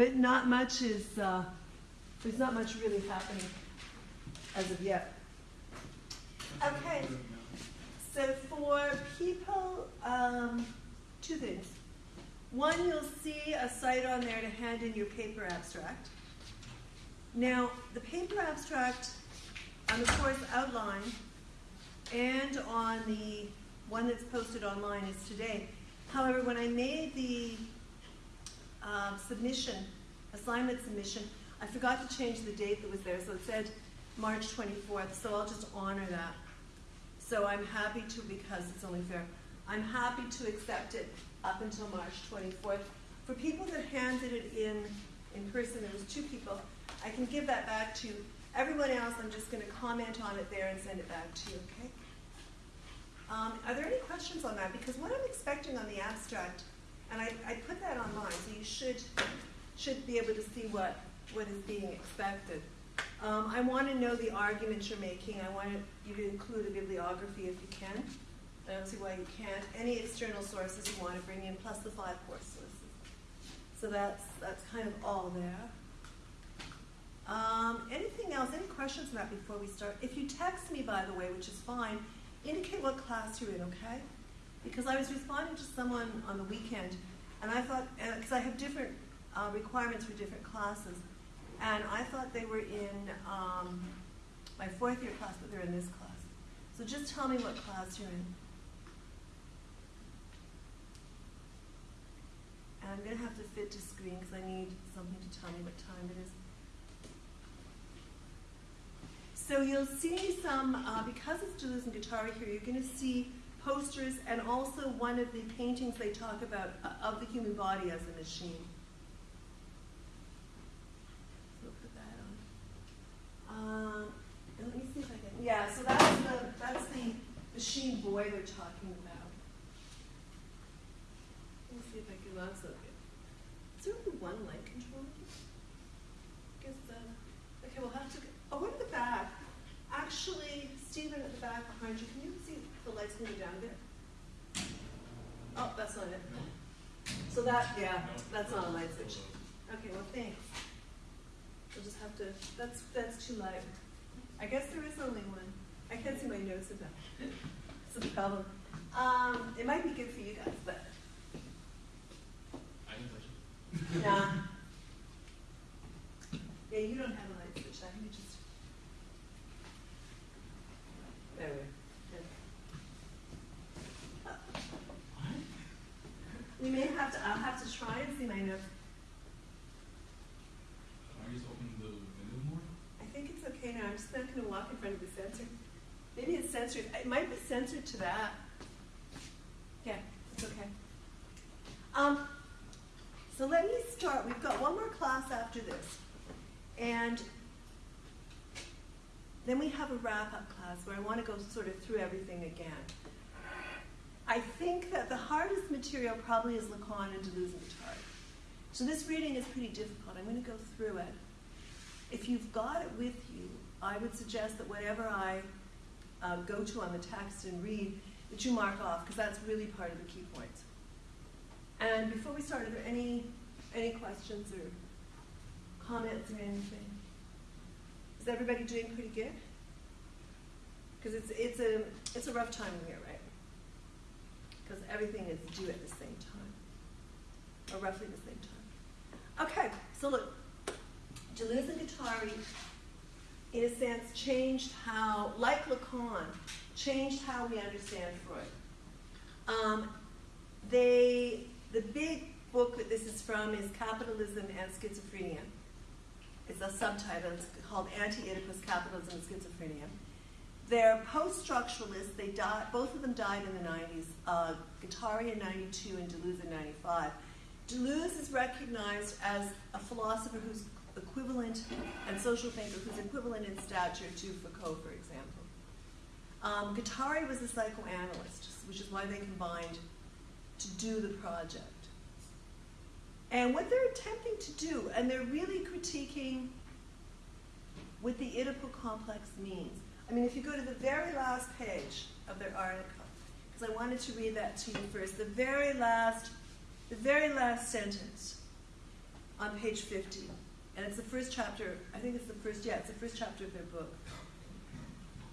but not much is, uh, there's not much really happening as of yet. Okay, so for people, um, two things. One, you'll see a site on there to hand in your paper abstract. Now, the paper abstract on the course outline and on the one that's posted online is today. However, when I made the um, submission, assignment submission, I forgot to change the date that was there, so it said March 24th, so I'll just honor that. So I'm happy to, because it's only fair, I'm happy to accept it up until March 24th. For people that handed it in in person, there was two people, I can give that back to you. Everyone else, I'm just going to comment on it there and send it back to you, okay? Um, are there any questions on that? Because what I'm expecting on the abstract, and I, I put that online, so you should should be able to see what, what is being expected. Um, I want to know the arguments you're making. I want you to include a bibliography if you can. I don't see why you can't. Any external sources you want to bring in, plus the five course sources. So that's that's kind of all there. Um, anything else? Any questions on that before we start? If you text me, by the way, which is fine, indicate what class you're in, okay? Because I was responding to someone on the weekend, and I thought, because I have different uh, requirements for different classes, and I thought they were in um, my fourth year class, but they're in this class. So just tell me what class you're in. And I'm going to have to fit to screen because I need something to tell me what time it is. So you'll see some, uh, because it's Deleuze and Guattari here, you're going to see posters and also one of the paintings they talk about uh, of the human body as a machine. Put that on. Um, let me see if I can. Yeah, so that's the that's the machine boy they're talking about. Let me see if I can also get. Is there only one light control? I guess the. Okay, we'll have to. Oh, what at the back? Actually, Stephen at the back behind you, can you lights moving down a bit? Oh, that's not it. So that, yeah, that's not a light switch. Okay, well, thanks. We'll just have to, that's, that's too light. I guess there is only one. I can't see my notes that. It's a problem. Um, it might be good for you guys, but. I can touch it. Nah. Yeah, you don't have a light switch. I think you just. There we go. Uh, We may have to, I'll have to try and see my notes. Can I just open the window more? I think it's okay now. I'm just not going to walk in front of the sensor. Maybe it's censored. It might be censored to that. Yeah, it's okay. Um, so let me start. We've got one more class after this. And then we have a wrap up class where I want to go sort of through everything again. I think that the hardest material probably is Lacan and Deleuze and Guattari. So this reading is pretty difficult. I'm going to go through it. If you've got it with you, I would suggest that whatever I uh, go to on the text and read, that you mark off, because that's really part of the key points. And before we start, are there any any questions or comments or anything? Is everybody doing pretty good? Because it's it's a it's a rough time year, right? Because everything is due at the same time, or roughly the same time. Okay, so look, Deleuze and Guattari, in a sense, changed how, like Lacan, changed how we understand Freud. Um, they, the big book that this is from is Capitalism and Schizophrenia. It's a subtitle. It's called Anti-Oedipus Capitalism and Schizophrenia. They're post-structuralists. They. Both of them died in the 90s. Uh, Guattari in 92 and Deleuze in 95. Deleuze is recognized as a philosopher who's equivalent and social thinker who's equivalent in stature to Foucault, for example. Um, Guattari was a psychoanalyst, which is why they combined to do the project. And what they're attempting to do, and they're really critiquing what the Oedipal complex means. I mean, if you go to the very last page of their article, because I wanted to read that to you first, the very last, the very last sentence. on page 50. And it's the first chapter, I think it's the first, yeah, it's the first chapter of their book.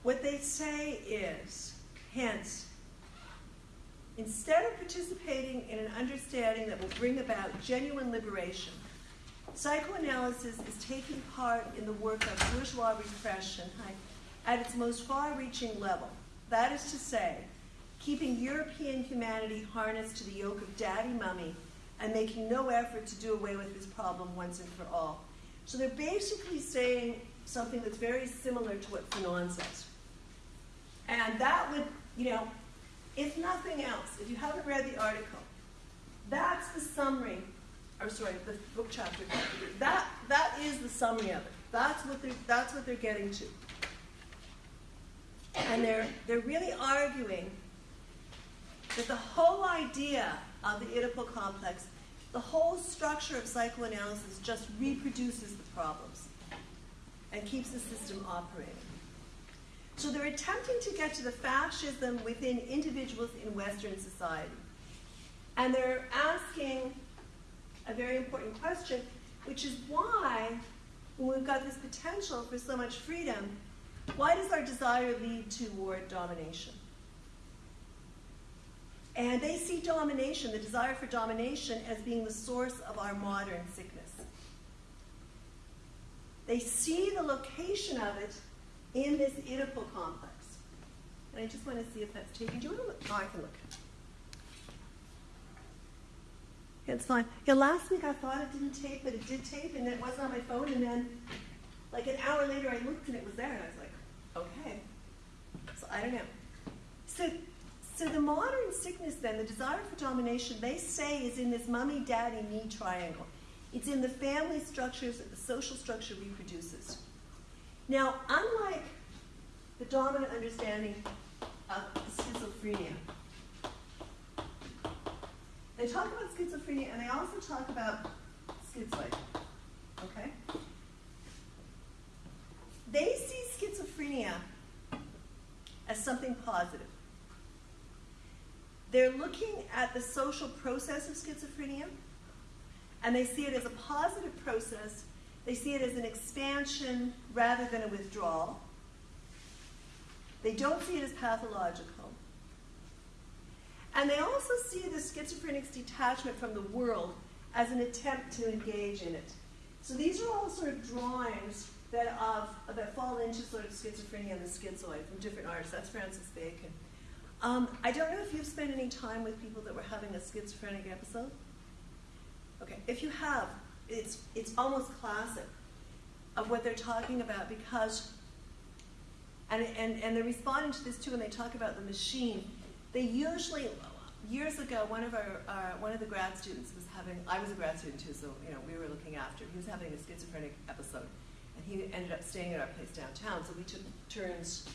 What they say is, hence, instead of participating in an understanding that will bring about genuine liberation, psychoanalysis is taking part in the work of bourgeois repression at its most far reaching level. That is to say, keeping European humanity harnessed to the yoke of daddy mummy and making no effort to do away with this problem once and for all. So they're basically saying something that's very similar to what Fanon says. And that would, you know, if nothing else, if you haven't read the article, that's the summary, or sorry, the book chapter. That that is the summary of it. That's what they're that's what they're getting to. And they're they're really arguing that the whole idea of the Oedipal complex, the whole structure of psychoanalysis just reproduces the problems and keeps the system operating. So they're attempting to get to the fascism within individuals in Western society. And they're asking a very important question, which is why, when we've got this potential for so much freedom, why does our desire lead toward domination? And they see domination, the desire for domination, as being the source of our modern sickness. They see the location of it in this Oedipal complex. And I just want to see if that's taken. Do you want to look? Oh, I can look. It's fine. Yeah, last week I thought it didn't tape, but it did tape, and it wasn't on my phone. And then, like an hour later, I looked and it was there, and I was like, okay. So I don't know. So, so the modern sickness, then, the desire for domination, they say is in this mummy, daddy, me triangle. It's in the family structures that the social structure reproduces. Now, unlike the dominant understanding of schizophrenia, they talk about schizophrenia and they also talk about schizoid. Okay? They see schizophrenia as something positive. They're looking at the social process of schizophrenia and they see it as a positive process they see it as an expansion rather than a withdrawal. They don't see it as pathological. And they also see the schizophrenic's detachment from the world as an attempt to engage in it. So these are all sort of drawings that, of, that fall into sort of schizophrenia and the schizoid from different artists. That's Francis Bacon. Um, I don't know if you've spent any time with people that were having a schizophrenic episode. Okay, if you have, it's, it's almost classic of what they're talking about because, and, and, and they're responding to this too when they talk about the machine. They usually, years ago, one of our, uh, one of the grad students was having, I was a grad student too, so you know we were looking after. He was having a schizophrenic episode, and he ended up staying at our place downtown. So we took turns.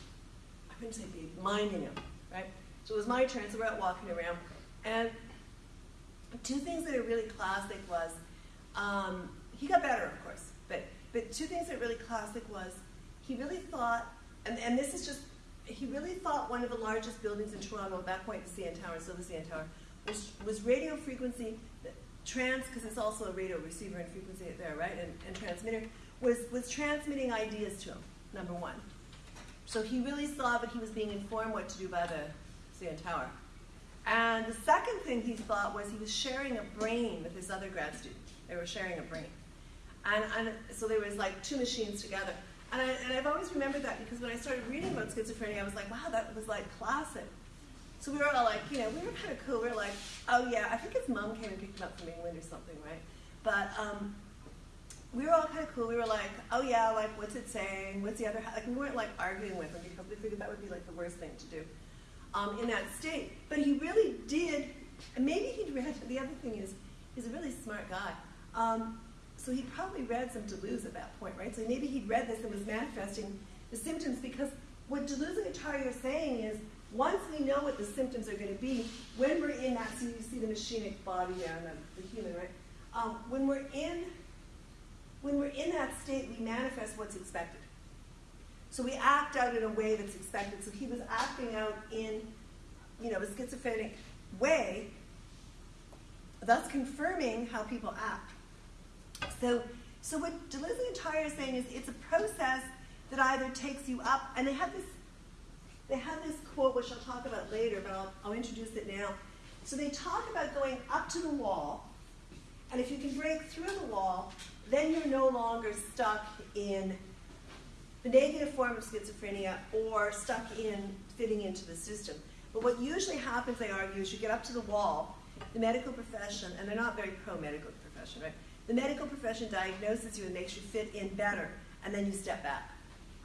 I wouldn't say minding him, right? So it was my turn. So we're out walking around, and two things that are really classic was um, he got better, of course, but but two things that are really classic was he really thought, and, and this is just he really thought one of the largest buildings in Toronto at that point, the CN Tower, still the CN Tower, was was radio frequency trans because it's also a radio receiver and frequency there, right, and, and transmitter was was transmitting ideas to him. Number one. So he really saw that he was being informed what to do by the CN Tower. And the second thing he thought was he was sharing a brain with this other grad student. They were sharing a brain. And, and so there was like two machines together. And, I, I've always remembered that because when I started reading about schizophrenia, I was like, wow, that was like classic. So we were all like, you know, we were kind of cool. We were like, oh yeah, I think his mom came and picked him up from England or something, right? But um, we were all kind of cool. We were like, oh yeah, like what's it saying? What's the other? Like we weren't like arguing with him because we figured that would be like the worst thing to do um, in that state. But he really did. And maybe he'd read. The other thing is, he's a really smart guy. Um, so he probably read some Deleuze at that point, right? So maybe he'd read this and was manifesting the symptoms because what Deleuze and Guattari are saying is once we know what the symptoms are going to be, when we're in that, so you see the machinic body there and the, the human, right? Um, when we're in when we're in that state, we manifest what's expected. So we act out in a way that's expected. So he was acting out in, you know, a schizophrenic way, thus confirming how people act. So, so what Deleuze and Guattari is saying is it's a process that either takes you up, and they have this, they have this quote which I'll talk about later, but I'll, I'll introduce it now. So they talk about going up to the wall, and if you can break through the wall, then you're no longer stuck in the negative form of schizophrenia or stuck in fitting into the system. But what usually happens, they argue, is you get up to the wall, the medical profession, and they're not very pro medical profession, right? The medical profession diagnoses you and makes you fit in better, and then you step back.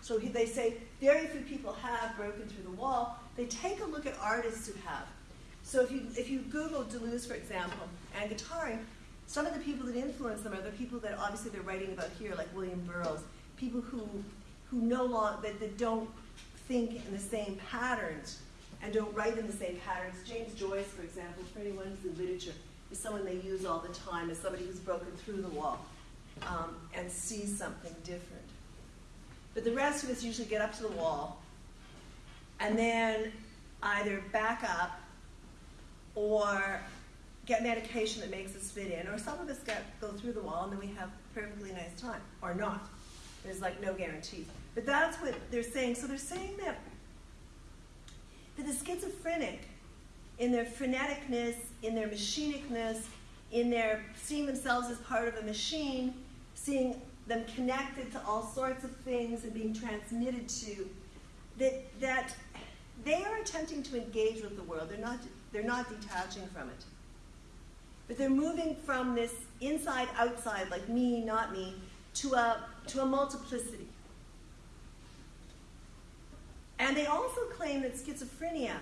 So they say very few people have broken through the wall. They take a look at artists who have. So if you, if you Google Deleuze, for example, and Guattari, some of the people that influence them are the people that obviously they're writing about here, like William Burroughs, people who, who no longer, that, that don't think in the same patterns and don't write in the same patterns. James Joyce, for example, for anyone who's in literature, is someone they use all the time as somebody who's broken through the wall um, and sees something different. But the rest of us usually get up to the wall and then either back up or get medication that makes us fit in, or some of us get go through the wall and then we have a perfectly nice time, or not. There's like no guarantee. But that's what they're saying. So they're saying that that the schizophrenic, in their freneticness, in their machinicness, in their seeing themselves as part of a machine, seeing them connected to all sorts of things and being transmitted to, that, that they are attempting to engage with the world. They're not, they're not detaching from it. But they're moving from this inside outside, like me, not me, to a, to a multiplicity. And they also claim that schizophrenia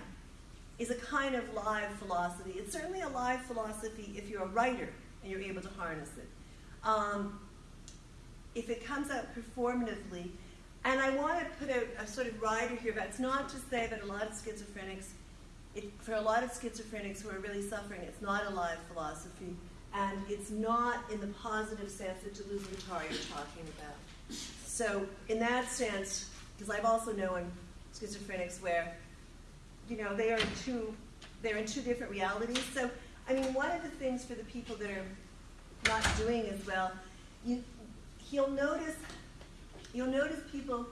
is a kind of live philosophy. It's certainly a live philosophy if you're a writer and you're able to harness it. Um, if it comes out performatively, and I want to put a, a sort of rider here, but it's not to say that a lot of schizophrenics, it, for a lot of schizophrenics who are really suffering, it's not a live philosophy, and it's not in the positive sense that Deleuze and Guattari are talking about. So, in that sense, because I've also known schizophrenics where, you know, they are in two, they're in two different realities. So, I mean, one of the things for the people that are not doing as well, you, you'll notice, you'll notice people.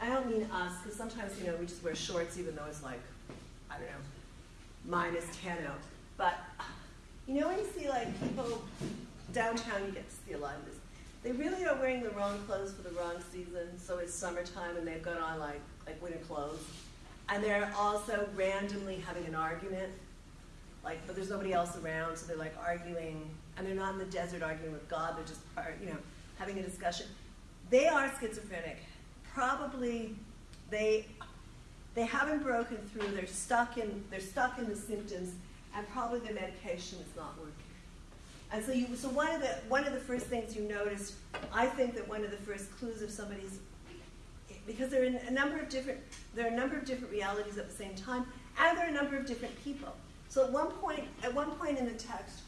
I don't mean us, because sometimes you know we just wear shorts even though it's like, I don't know, minus ten out. But you know when you see like people downtown, you get to see a lot of this. They really are wearing the wrong clothes for the wrong season. So it's summertime and they've got on like like winter clothes, and they're also randomly having an argument. Like, but there's nobody else around, so they're like arguing, and they're not in the desert arguing with God. They're just, uh, you know, having a discussion. They are schizophrenic. Probably, they they haven't broken through. They're stuck in they're stuck in the symptoms, and probably the medication is not working. And so, you, so one of the one of the first things you notice, I think that one of the first clues of somebody's because there are a number of different there are a number of different realities at the same time, and there are a number of different people. So at one point, at one point in the text,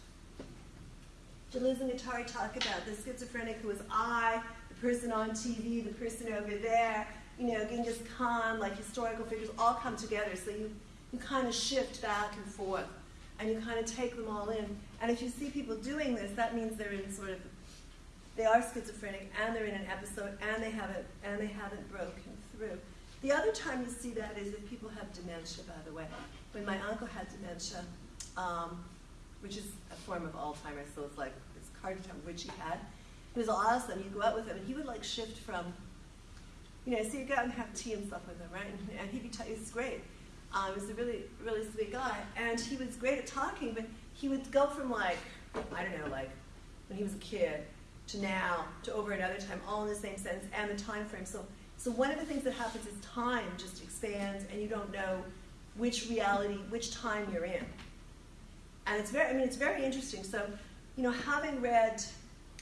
Deleuze and Guattari talk about the schizophrenic who is I, the person on TV, the person over there, you know, Genghis Khan, like historical figures, all come together. So you, you kind of shift back and forth, and you kind of take them all in. And if you see people doing this, that means they're in sort of they are schizophrenic and they're in an episode and they haven't and they haven't broken through. The other time you see that is if people have dementia, by the way. When my uncle had dementia, um, which is a form of Alzheimer's, so it's like it's hard to tell which he had. He was awesome. You go out with him, and he would like shift from, you know, so you go out and have tea and stuff with him, right? And, he'd be, t- he was great. Um, he was a really, really sweet guy, and he was great at talking. But he would go from like, I don't know, like when he was a kid, to now to over another time, all in the same sentence and the time frame. So, so one of the things that happens is time just expands, and you don't know which reality, which time you're in. And it's very, I mean, it's very interesting. So, you know, having read,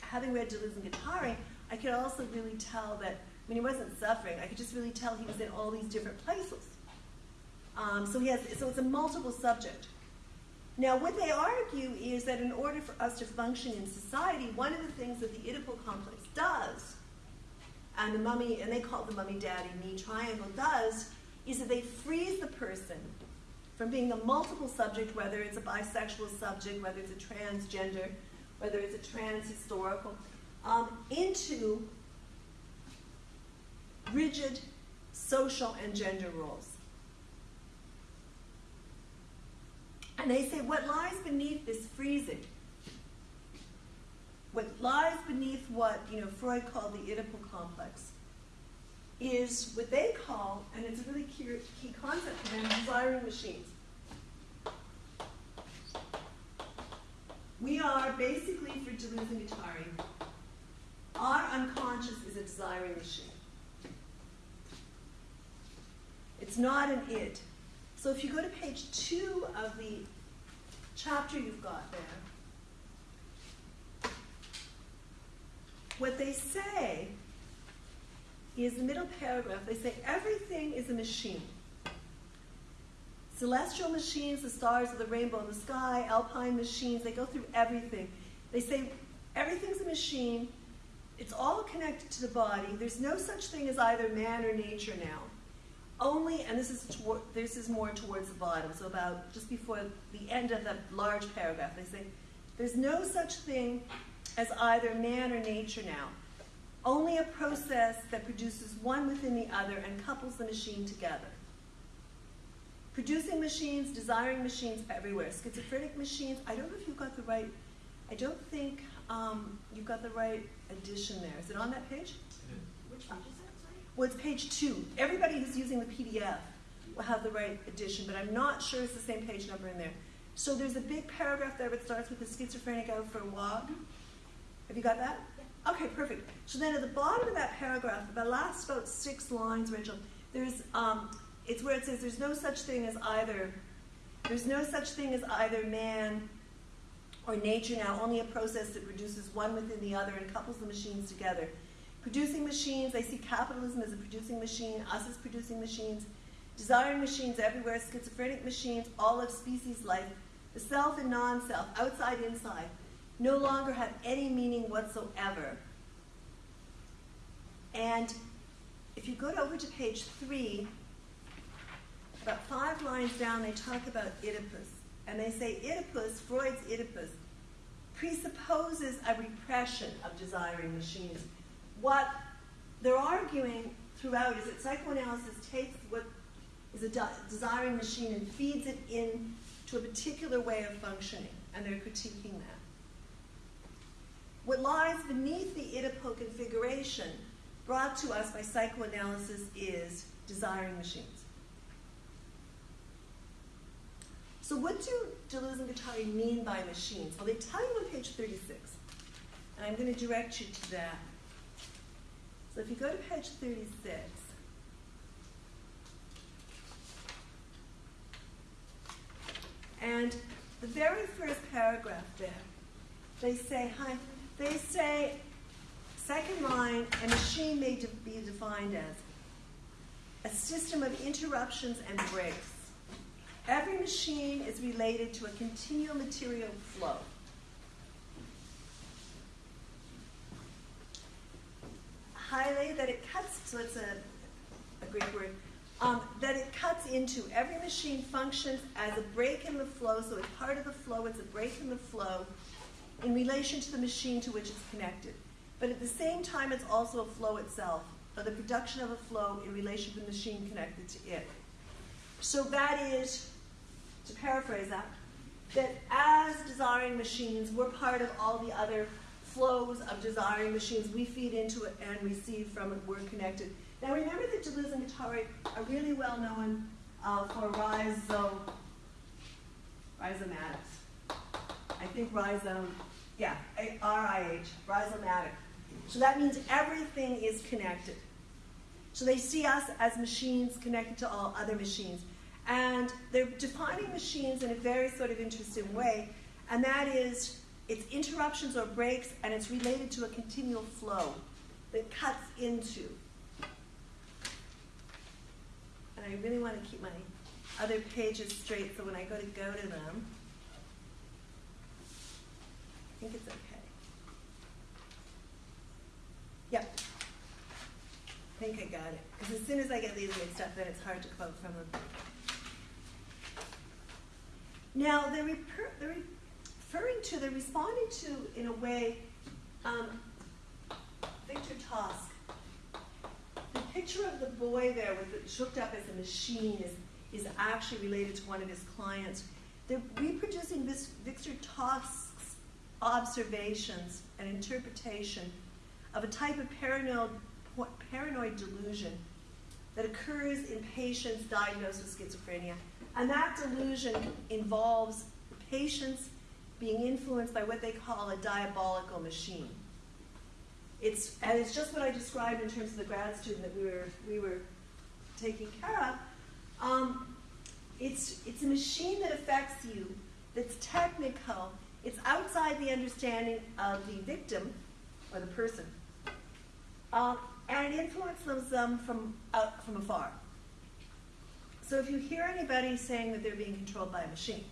having read Deleuze and Guattari, I could also really tell that when he wasn't suffering, I could just really tell he was in all these different places. Um, so he has, so it's a multiple subject. Now, what they argue is that in order for us to function in society, one of the things that the Oedipal complex does, and the mummy, and they call it the mummy daddy me triangle, does, is that they freeze the person from being a multiple subject, whether it's a bisexual subject, whether it's a transgender, whether it's a trans historical. um, into rigid social and gender roles. And they say what lies beneath this freezing, what lies beneath what you know Freud called the Oedipal complex, is what they call, and it's a really key, key concept for them, desiring machines. We are basically, for Deleuze and Guattari, our unconscious is a desiring machine. It's not an id. So if you go to page two of the chapter you've got there, what they say is the middle paragraph. They say everything is a machine. Celestial machines, the stars of the rainbow in the sky, alpine machines, they go through everything. They say everything's a machine, it's all connected to the body. There's no such thing as either man or nature now. Only, and this is toward, this is more towards the bottom, so about just before the end of the large paragraph, they say, there's no such thing as either man or nature now. Only a process that produces one within the other and couples the machine together. Producing machines, desiring machines everywhere. Schizophrenic machines, I don't know if you've got the right, I don't think um, you've got the right edition there. Is it on that page? Which page Well, it's page two. Everybody who's using the PDF will have the right edition, but I'm not sure it's the same page number in there. So there's a big paragraph there that starts with the schizophrenic out for a walk. Have you got that? Okay, perfect. So then at the bottom of that paragraph, the last about six lines, Rachel, there's um, it's where it says there's no such thing as either there's no such thing as either man or nature now, only a process that reduces one within the other and couples the machines together. Producing machines, they see capitalism as a producing machine, us as producing machines, desiring machines everywhere, schizophrenic machines, all of species life, the self and non self, outside, inside, no longer have any meaning whatsoever. And if you go over to page three, about five lines down, they talk about Oedipus. And they say Oedipus, Freud's Oedipus, presupposes a repression of desiring machines. What they're arguing throughout is that psychoanalysis takes what is a de- desiring machine and feeds it into a particular way of functioning, and they're critiquing that. What lies beneath the Oedipal configuration brought to us by psychoanalysis is desiring machines. So what do Deleuze and Guattari mean by machines? Well, they tell you on page 36, and I'm going to direct you to that. So if you go to page 36, and the very first paragraph there, they say, hi, they say, second line, a machine may de- be defined as a system of interruptions and breaks. Every machine is related to a continual material flow. That it cuts, so it's a, a Greek word, um, that it cuts into. Every machine functions as a break in the flow, so it's part of the flow, it's a break in the flow in relation to the machine to which it's connected. But at the same time, it's also a flow itself, or the production of a flow in relation to the machine connected to it. So that is, to paraphrase that, that as desiring machines, we're part of all the other flows of desiring machines. We feed into it and receive from it. We're connected. Now remember that Deleuze and Guattari are really well known uh, for rhizo, rhizomatics. I think rhizome, yeah, R-I-H, rhizomatic. So that means everything is connected. So they see us as machines connected to all other machines. And they're defining machines in a very sort of interesting way, and that is it's interruptions or breaks, and it's related to a continual flow that cuts into. And I really want to keep my other pages straight, so when I go to go to them, I think it's okay. Yep. I think I got it. Because as soon as I get these mixed up, then it's hard to quote from them. Now, refer- they're referring to, they responded to, in a way, um, Victor Tausk. The picture of the boy there with hooked up as a machine is, is actually related to one of his clients. They're reproducing this Victor Tausk's observations and interpretation of a type of paranoid, paranoid delusion that occurs in patients diagnosed with schizophrenia. And that delusion involves patients being influenced by what they call a diabolical machine. It's, and it's just what I described in terms of the grad student that we were, we were taking care of. Um, it's, it's a machine that affects you, that's technical, it's outside the understanding of the victim or the person, um, and it influences them from, out, from afar. So if you hear anybody saying that they're being controlled by a machine,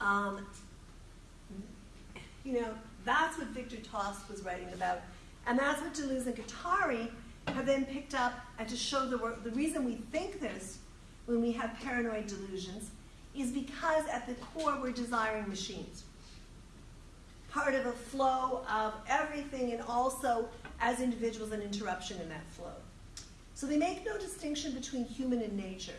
um, you know, that's what Victor Tausk was writing about. And that's what Deleuze and Guattari have then picked up, and to show the, the reason we think this when we have paranoid delusions is because at the core we're desiring machines. Part of a flow of everything, and also as individuals, an interruption in that flow. So they make no distinction between human and nature.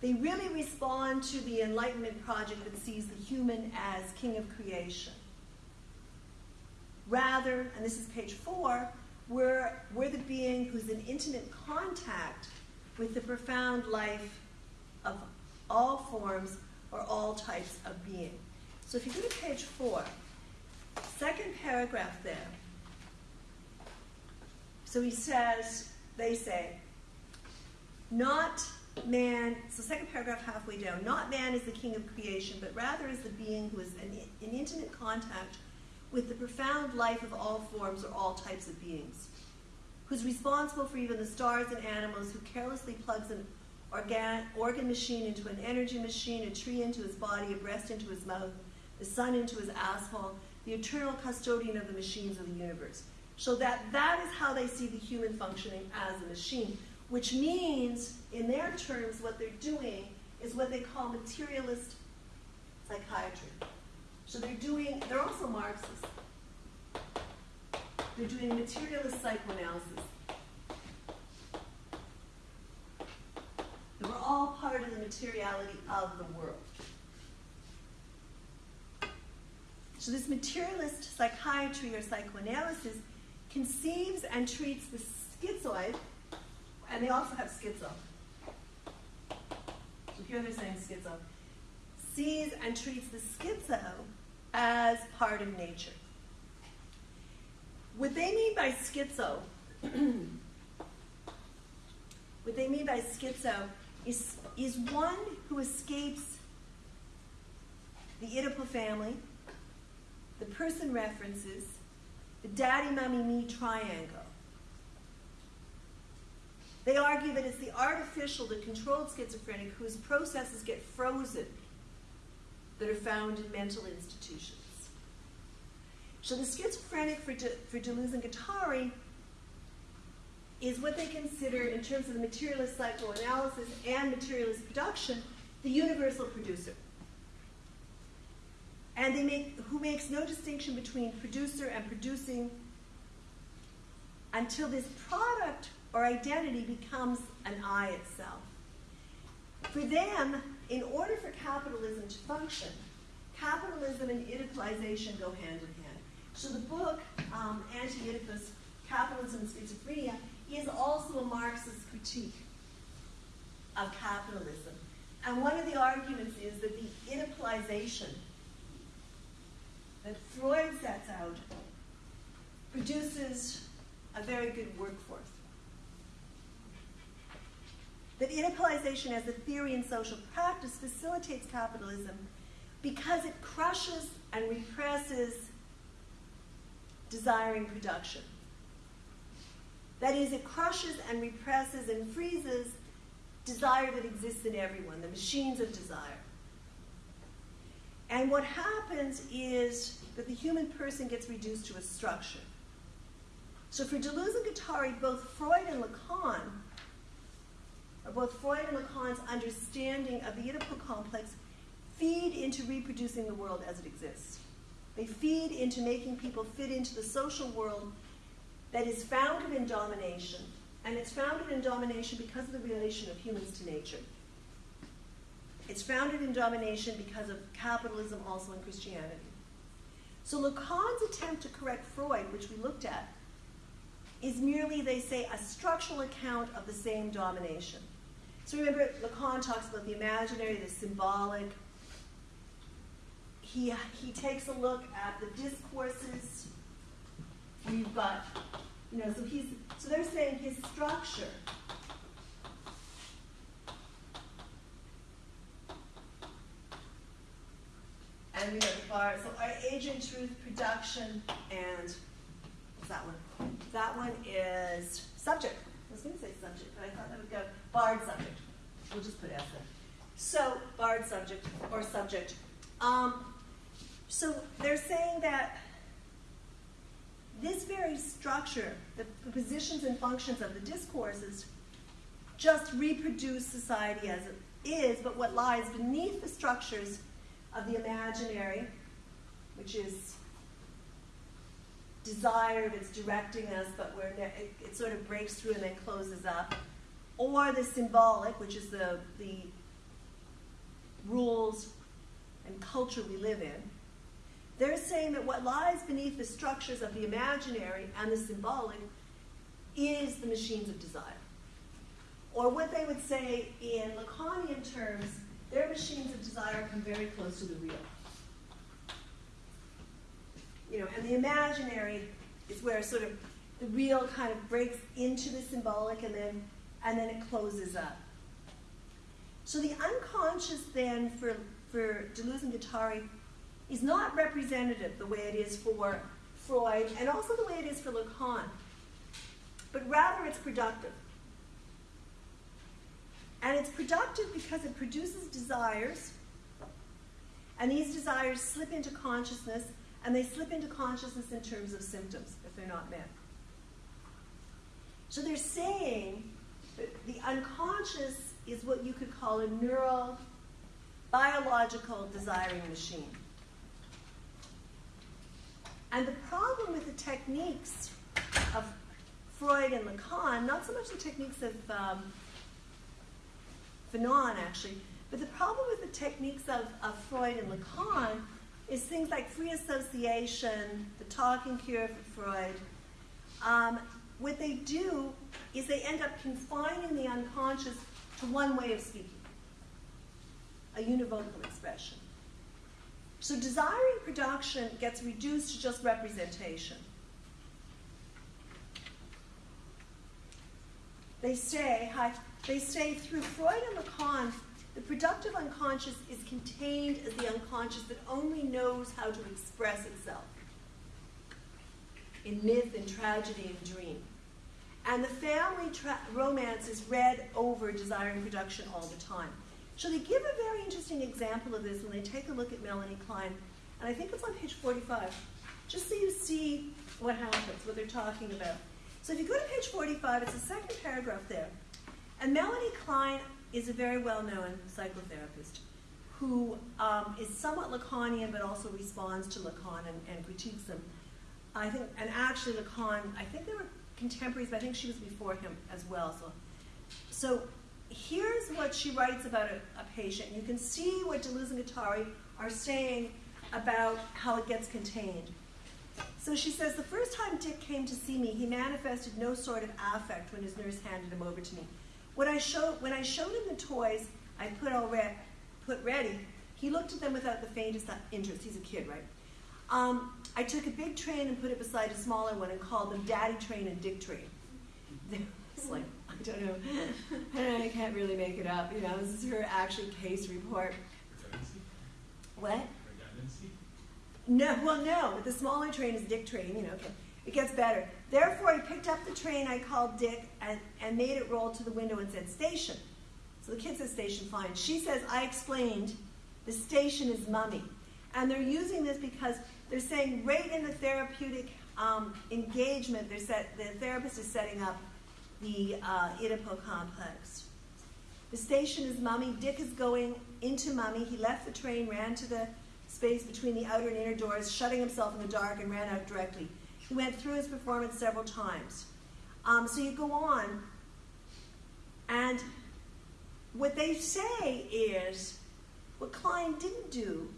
They really respond to the Enlightenment project that sees the human as king of creation. Rather, and this is page four, we're, we're the being who's in intimate contact with the profound life of all forms or all types of being. So if you go to page four, second paragraph there. So he says, they say, not man, so second paragraph halfway down, not man is the king of creation, but rather is the being who is in, in intimate contact with the profound life of all forms or all types of beings, who's responsible for even the stars and animals, who carelessly plugs an organ, organ machine into an energy machine, a tree into his body, a breast into his mouth, the sun into his asshole, the eternal custodian of the machines of the universe. So that that is how they see the human functioning as a machine, which means, in their terms, what they're doing is what they call materialist psychiatry. So they're doing, they're also Marxists. They're doing materialist psychoanalysis. We're all part of the materiality of the world. So this materialist psychiatry or psychoanalysis conceives and treats the schizoid, and they also have schizo. So here they're saying schizo. Sees and treats the schizo as part of nature. What they mean by schizo, what they mean by schizo is, is one who escapes the Oedipal family, the person references, the daddy, mommy, me triangle. They argue that it's the artificial, the controlled schizophrenic whose processes get frozen that are found in mental institutions. So the schizophrenic for, De, for Deleuze and Guattari is what they consider, in terms of the materialist psychoanalysis and materialist production, the universal producer. And they make, who makes no distinction between producer and producing until this product or identity becomes an I itself. For them, in order for capitalism to function, capitalism and Oedipalization go hand in hand. So the book, um, Anti-Oedipus, Capitalism and Schizophrenia, is also a Marxist critique of capitalism. And one of the arguments is that the Oedipalization that Freud sets out produces a very good workforce. That Oedipalization as a theory in social practice facilitates capitalism because it crushes and represses desiring production. That is, it crushes and represses and freezes desire that exists in everyone, the machines of desire. And what happens is that the human person gets reduced to a structure. So for Deleuze and Guattari, both Freud and Lacan, both Freud and Lacan's understanding of the Oedipal complex feed into reproducing the world as it exists. They feed into making people fit into the social world that is founded in domination, and it's founded in domination because of the relation of humans to nature. It's founded in domination because of capitalism also in Christianity. So Lacan's attempt to correct Freud, which we looked at, is merely, they say, a structural account of the same domination. So remember, Lacan talks about the imaginary, the symbolic. He, he takes a look at the discourses. We've got, you know, so he's so they're saying his structure and we know the bar. So our age and truth production and what's that one? That one is subject. I was going to say subject, but I thought that would go barred subject. We'll just put S in. So barred subject or subject. Um, so they're saying that this very structure, the, the positions and functions of the discourses, just reproduce society as it is, but what lies beneath the structures of the imaginary, which is desire that's directing us, but where it, it, sort of breaks through and then closes up, or the symbolic, which is the, the rules and culture we live in. They're saying that what lies beneath the structures of the imaginary and the symbolic is the machines of desire. Or what they would say in Lacanian terms, their machines of desire come very close to the real. You know, and the imaginary is where sort of the real kind of breaks into the symbolic and then and then it closes up. So the unconscious then for for Deleuze and Guattari is not representative the way it is for Freud and also the way it is for Lacan, but rather it's productive. And it's productive because it produces desires, and these desires slip into consciousness, and they slip into consciousness in terms of symptoms if they're not met. So they're saying the unconscious is what you could call a neural, biological desiring machine. And the problem with the techniques of Freud and Lacan, not so much the techniques of um, Fanon actually, but the problem with the techniques of, of Freud and Lacan is things like free association, the talking cure for Freud. Um, what they do is they end up confining the unconscious to one way of speaking, a univocal expression. So desiring production gets reduced to just representation. They say, hi, they say through Freud and Lacan, the productive unconscious is contained as the unconscious that only knows how to express itself in myth and tragedy and dream. And the family romance is read over desire and production all the time. So they give a very interesting example of this when they take a look at Melanie Klein, and I think it's on page 45, just so you see what happens, what they're talking about. So if you go to page 45, it's the second paragraph there. And Melanie Klein is a very well-known psychotherapist who um, is somewhat Lacanian, but also responds to Lacan and, and, critiques them. I think, and actually Lacan, I think they were contemporaries, but I think she was before him as well. So, so here's what she writes about a, a patient. You can see what Deleuze and Guattari are saying about how it gets contained. So she says, the first time Dick came to see me, he manifested no sort of affect when his nurse handed him over to me. When I showed, when I showed him the toys I put all re- put ready, he looked at them without the faintest interest. He's a kid, right? Um, I took a big train and put it beside a smaller one and called them Daddy Train and Dick Train. It's like, I don't know. I, I can't really make it up. You know, this is her actual case report. What? No, well, no. The smaller train is Dick Train. You know, okay. It gets better. Therefore, he picked up the train I called Dick and, and made it roll to the window and said, Station. So the kid says, Station, fine. She says, I explained, the station is mummy. And they're using this because they're saying right in the therapeutic um, engagement, set, the therapist is setting up the uh, complex. The station is mummy. Dick is going into mummy. He left the train, ran to the space between the outer and inner doors, shutting himself in the dark, and ran out directly. He went through his performance several times. Um, so you go on, and what they say is what Klein didn't do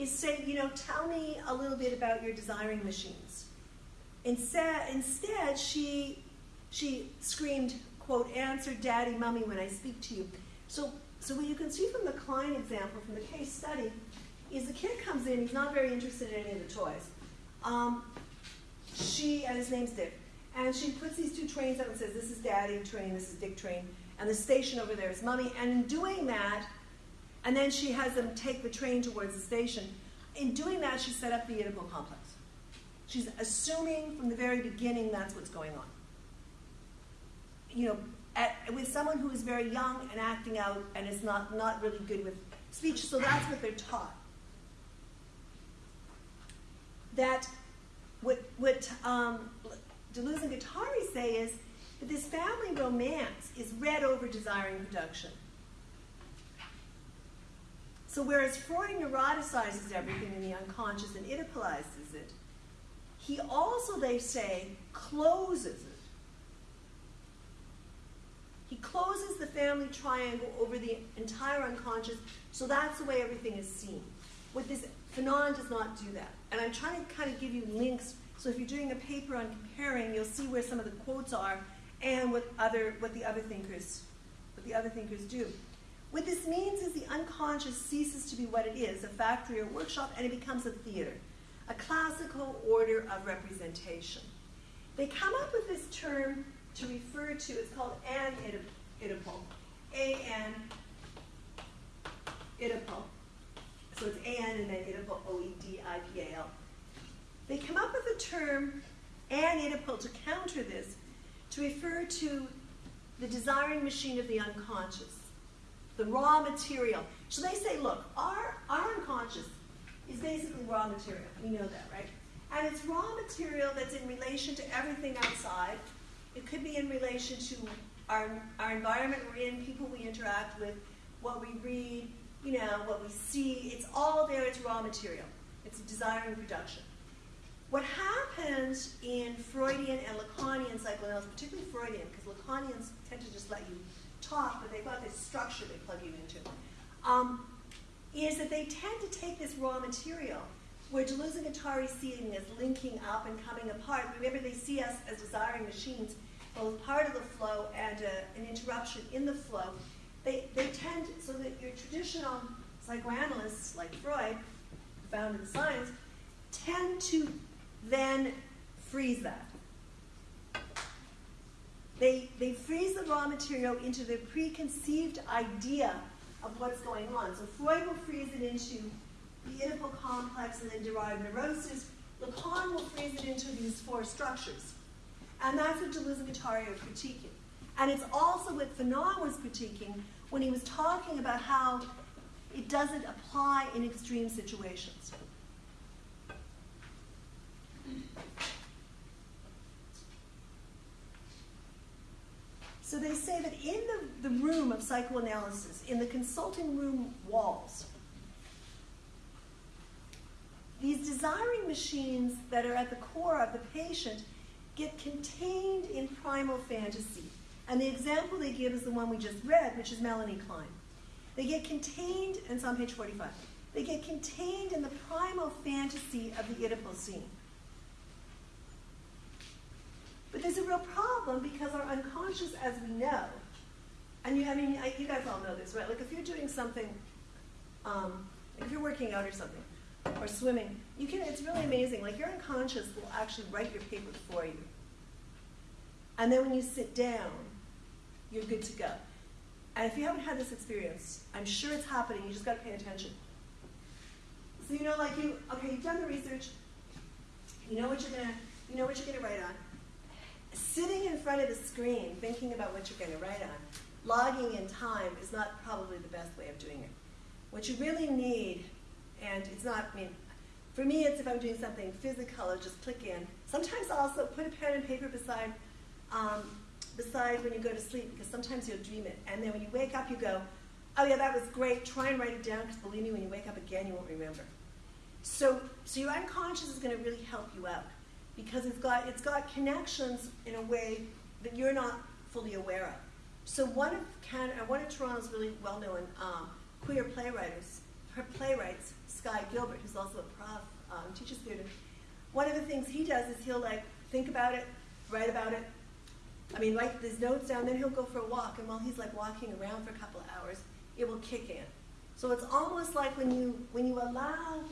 is say, you know, tell me a little bit about your desiring machines. Instead, instead she, she screamed, quote, answer daddy, mummy when I speak to you. So, so what you can see from the Klein example, from the case study, is the kid comes in, he's not very interested in any of the toys. Um, she, and his name's Dick, and she puts these two trains out and says, this is daddy train, this is Dick train, and the station over there is mummy. And in doing that, and then she has them take the train towards the station. In doing that, she set up the Oedipal complex. She's assuming from the very beginning that's what's going on. You know, at, with someone who is very young and acting out and is not, not really good with speech, so that's what they're taught. That what, what um, Deleuze and Guattari say is that this family romance is read over desiring production. So whereas Freud neuroticizes everything in the unconscious and Oedipalizes it, he also, they say, closes it. He closes the family triangle over the entire unconscious, so that's the way everything is seen. What this Fanon does not do that. And I'm trying to kind of give you links, so if you're doing a paper on comparing, you'll see where some of the quotes are and what other what the other thinkers what the other thinkers do. What this means is the unconscious ceases to be what it is, a factory or workshop, and it becomes a theater, a classical order of representation. They come up with this term to refer to, it's called an Oedipal, A-N, Oedipal. So it's A-N and then Oedipal, O-E-D-I-P-A-L. They come up with the term an Oedipal to counter this, to refer to the desiring machine of the unconscious the raw material. So they say, look, our, our unconscious is basically raw material. We know that, right? And it's raw material that's in relation to everything outside. It could be in relation to our, our environment we're in, people we interact with, what we read, you know, what we see. It's all there, it's raw material. It's desire and production. What happens in Freudian and Lacanian psychoanalysis, particularly Freudian, because Lacanians tend to just let you but they've got this structure they plug you into, um, is that they tend to take this raw material where Deleuze and Guattari see it as linking up and coming apart. Remember, they see us as desiring machines, both part of the flow and uh, an interruption in the flow. They, they tend, so that your traditional psychoanalysts like Freud, found in science, tend to then freeze that. They, they freeze the raw material into the preconceived idea of what's going on. So Freud will freeze it into the Oedipal complex and then derived neurosis. Lacan will freeze it into these four structures. And that's what Deleuze and Guattari are critiquing. And it's also what Fanon was critiquing when he was talking about how it doesn't apply in extreme situations. So they say that in the, the room of psychoanalysis, in the consulting room walls, these desiring machines that are at the core of the patient get contained in primal fantasy. And the example they give is the one we just read, which is Melanie Klein. They get contained, and it's on page 45, they get contained in the primal fantasy of the Oedipal scene. But there's a real problem because our unconscious, as we know, and you, I mean, I, you guys all know this, right? Like if you're doing something, um, if you're working out or something, or swimming, you can. It's really amazing. Like your unconscious will actually write your paper for you, and then when you sit down, you're good to go. And if you haven't had this experience, I'm sure it's happening. You just got to pay attention. So you know, like you, okay, you've done the research. You know what you're gonna, you know what you're gonna write on sitting in front of the screen thinking about what you're going to write on, logging in time is not probably the best way of doing it. What you really need, and it's not, I mean, for me, it's if I'm doing something physical, I'll just click in. Sometimes also put a pen and paper beside, um, beside when you go to sleep, because sometimes you'll dream it. And then when you wake up, you go, oh yeah, that was great. Try and write it down, because believe me, when you wake up again, you won't remember. So, so your unconscious is going to really help you out. Because it's got it's got connections in a way that you're not fully aware of. So one of Can uh, one of Toronto's really well-known um, queer playwrights, her playwrights, Sky Gilbert, who's also a prof, um, teaches theater. One of the things he does is he'll like think about it, write about it. I mean, write these notes down, then he'll go for a walk, and while he's like walking around for a couple of hours, it will kick in. So it's almost like when you when you allow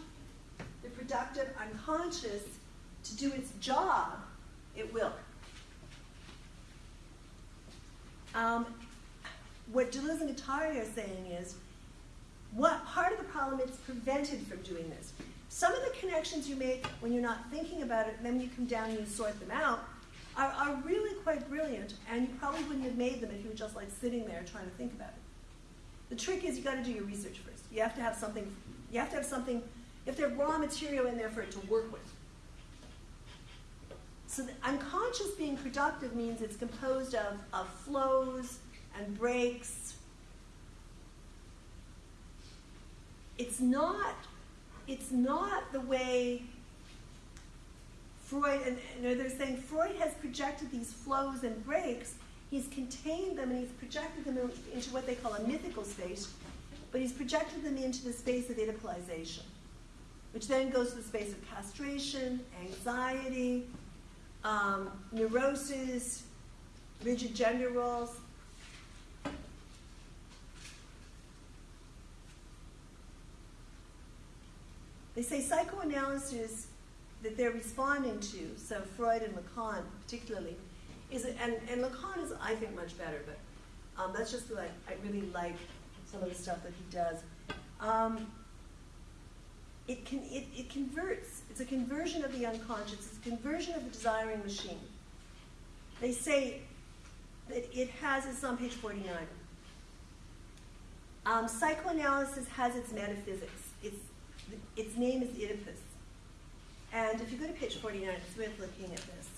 the productive unconscious to do its job, it will. Um, what Deleuze and Guattari are saying is, what part of the problem is prevented from doing this? Some of the connections you make when you're not thinking about it, then you come down and you sort them out, are, are really quite brilliant, and you probably wouldn't have made them if you were just like sitting there trying to think about it. The trick is you got to do your research first. You have to have something. You have to have something. You have to have raw material in there for it to work with. So unconscious being productive means it's composed of, of flows and breaks. It's not. It's not the way Freud and you know, they're saying Freud has projected these flows and breaks He's contained them and he's projected them into what they call a mythical space, but he's projected them into the space of Oedipalization, which then goes to the space of castration, anxiety, um, neurosis, rigid gender roles. They say psychoanalysis that they're responding to, so Freud and Lacan particularly, is and, and Lacan is, I think, much better, but um, that's just like, I really like some of the stuff that he does. Um, it, can, it, it converts, it's a conversion of the unconscious, it's a conversion of the desiring machine. They say that it has, it's on page 49. Um, psychoanalysis has its metaphysics. Its, its name is Oedipus. And if you go to page 49, it's worth looking at this.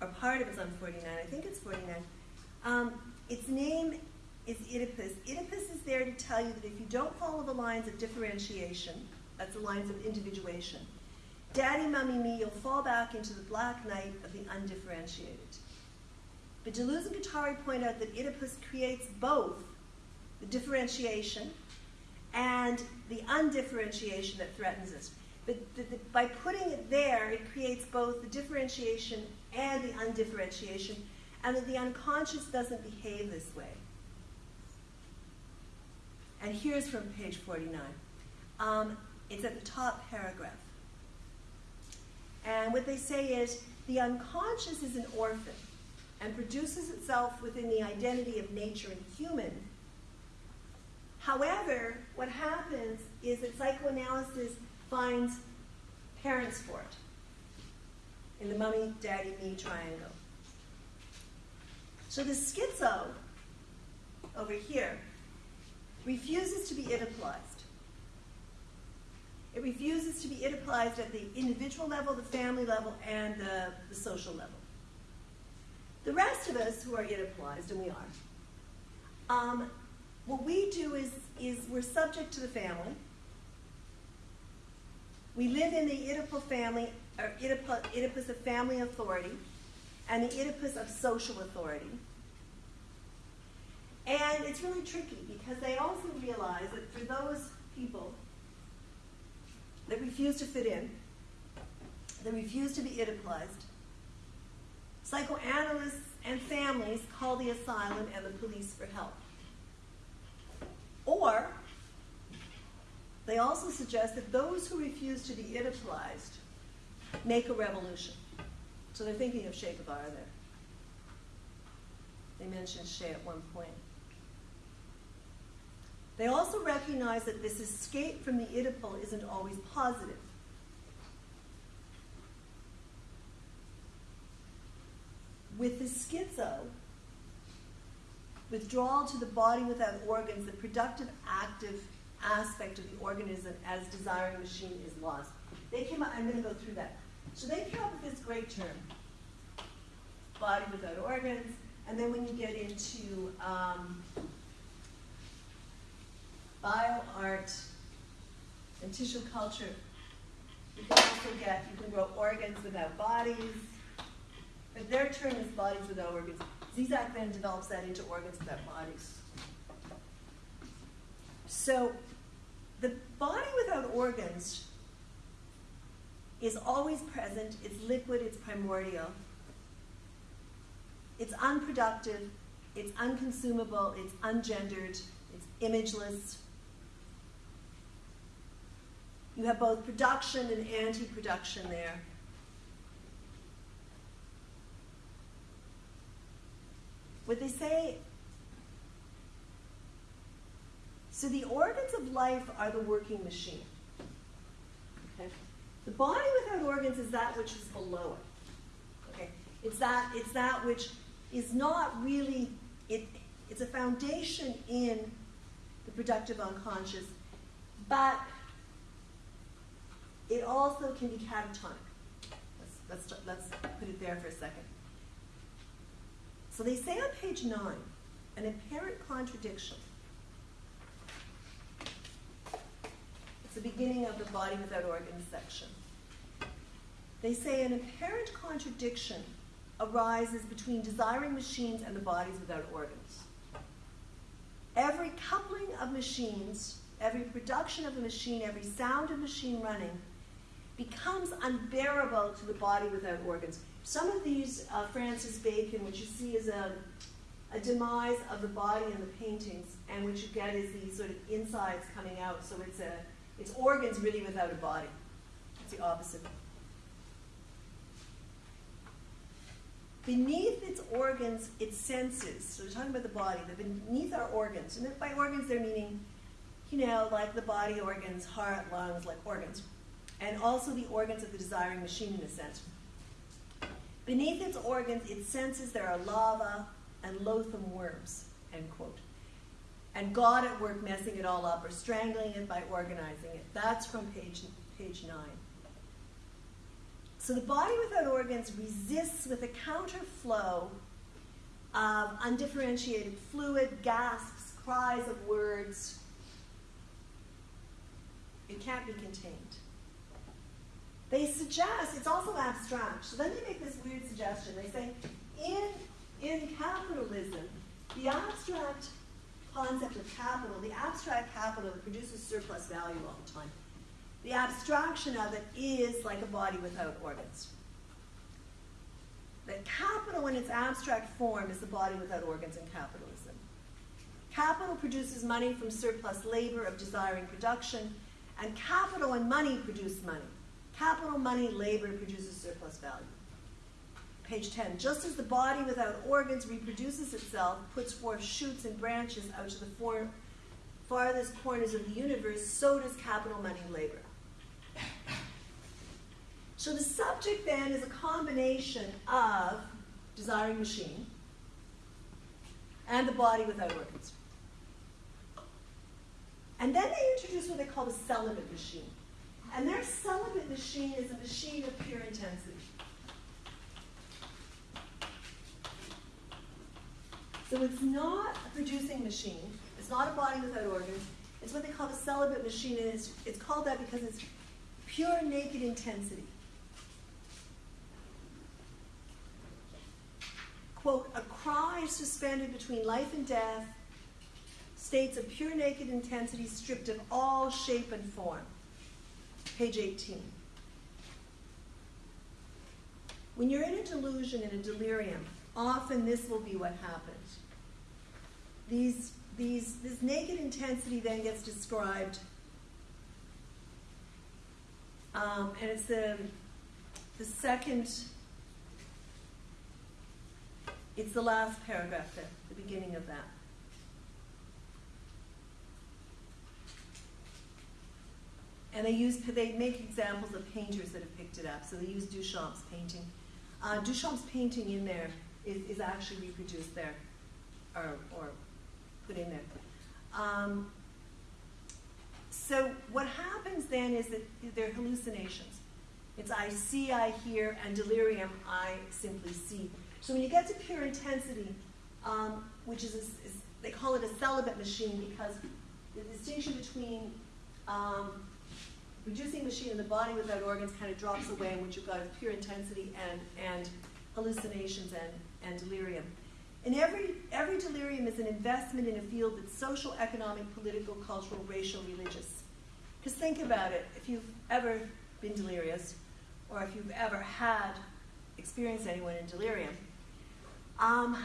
or part of it's on 49, I think it's 49. Um, its name is Oedipus. Oedipus is there to tell you that if you don't follow the lines of differentiation, that's the lines of individuation, daddy, mummy, me, you'll fall back into the black night of the undifferentiated. But Deleuze and Guattari point out that Oedipus creates both the differentiation and the undifferentiation that threatens us. But the, the, by putting it there, it creates both the differentiation and the undifferentiation, and that the unconscious doesn't behave this way. And here's from page 49. Um, it's at the top paragraph. And what they say is the unconscious is an orphan and produces itself within the identity of nature and human. However, what happens is that psychoanalysis finds parents for it in the mummy, daddy, me triangle. So the schizo over here refuses to be Oedipalized. It refuses to be Oedipalized at the individual level, the family level, and the, the social level. The rest of us who are Oedipalized, and we are, um, what we do is, is we're subject to the family. We live in the Oedipal family or Oedipus, Oedipus of family authority and the Oedipus of social authority. And it's really tricky because they also realize that for those people that refuse to fit in, that refuse to be Oedipalized, psychoanalysts and families call the asylum and the police for help. Or they also suggest that those who refuse to be Oedipalized make a revolution. So they're thinking of Che Guevara there. They mentioned Che at one point. They also recognize that this escape from the Oedipal isn't always positive. With the schizo, withdrawal to the body without organs, the productive, active aspect of the organism as desiring machine is lost. They came up, I'm going to go through that. So they came up with this great term, body without organs, and then when you get into um, bio art and tissue culture, you can also get, you can grow organs without bodies. But their term is bodies without organs. Žižek then develops that into organs without bodies. So the body without organs is always present, it's liquid, it's primordial, it's unproductive, it's unconsumable, it's ungendered, it's imageless. You have both production and anti production there. What they say so the organs of life are the working machine. Okay? The body without organs is that which is below it. Okay? It's that it's that which is not really it it's a foundation in the productive unconscious, but it also can be catatonic. Let's, let's, let's put it there for a second. So they say on page nine, an apparent contradiction. It's the beginning of the body without organs section. They say an apparent contradiction arises between desiring machines and the bodies without organs. Every coupling of machines, every production of a machine, every sound of machine running becomes unbearable to the body without organs. Some of these, uh, Francis Bacon, which you see is a, a demise of the body in the paintings, and what you get is these sort of insides coming out. So it's a, it's organs really without a body. It's the opposite. Beneath its organs, its senses. So we're talking about the body. The beneath our organs, and by organs they're meaning, you know, like the body organs, heart, lungs, like organs, and also the organs of the desiring machine in a sense. Beneath its organs, its senses, there are lava and loathsome worms. End quote. And God at work messing it all up or strangling it by organizing it. That's from page page nine. So the body without organs resists with a counterflow of undifferentiated fluid, gasps, cries of words. It can't be contained. They suggest, it's also abstract. So then they make this weird suggestion. They say, in, in capitalism, the abstract concept of capital, the abstract capital that produces surplus value all the time, the abstraction of it is like a body without organs. That capital in its abstract form is the body without organs in capitalism. Capital produces money from surplus labor of desiring production, and capital and money produce money. Capital, money, labor produces surplus value. Page 10. Just as the body without organs reproduces itself, puts forth shoots and branches out to the farthest corners of the universe, so does capital, money, labor. So the subject then is a combination of desiring machine and the body without organs. And then they introduce what they call the celibate machine. And their celibate machine is a machine of pure intensity. So it's not a producing machine. It's not a body without organs. It's what they call a celibate machine, and it's, it's called that because it's pure naked intensity. Quote, a cry suspended between life and death, states of pure naked intensity stripped of all shape and form. Page 18. When you're in a delusion, in a delirium, often this will be what happens. These, these, this naked intensity then gets described, um, and it's the, the second, it's the last paragraph the beginning of that. And they use they make examples of painters that have picked it up. So they use Duchamp's painting. Uh, Duchamp's painting in there is, is actually reproduced there, or, or put in there. Um, so what happens then is that they're hallucinations. It's I see, I hear, and delirium, I simply see. So when you get to pure intensity, um, which is, a, is, they call it a celibate machine because the distinction between um, reducing machine in the body without organs kind of drops away, in which you've got pure intensity and, and hallucinations and, and delirium. And every, every delirium is an investment in a field that's social, economic, political, cultural, racial, religious. Because think about it, if you've ever been delirious, or if you've ever had experienced anyone in delirium, um,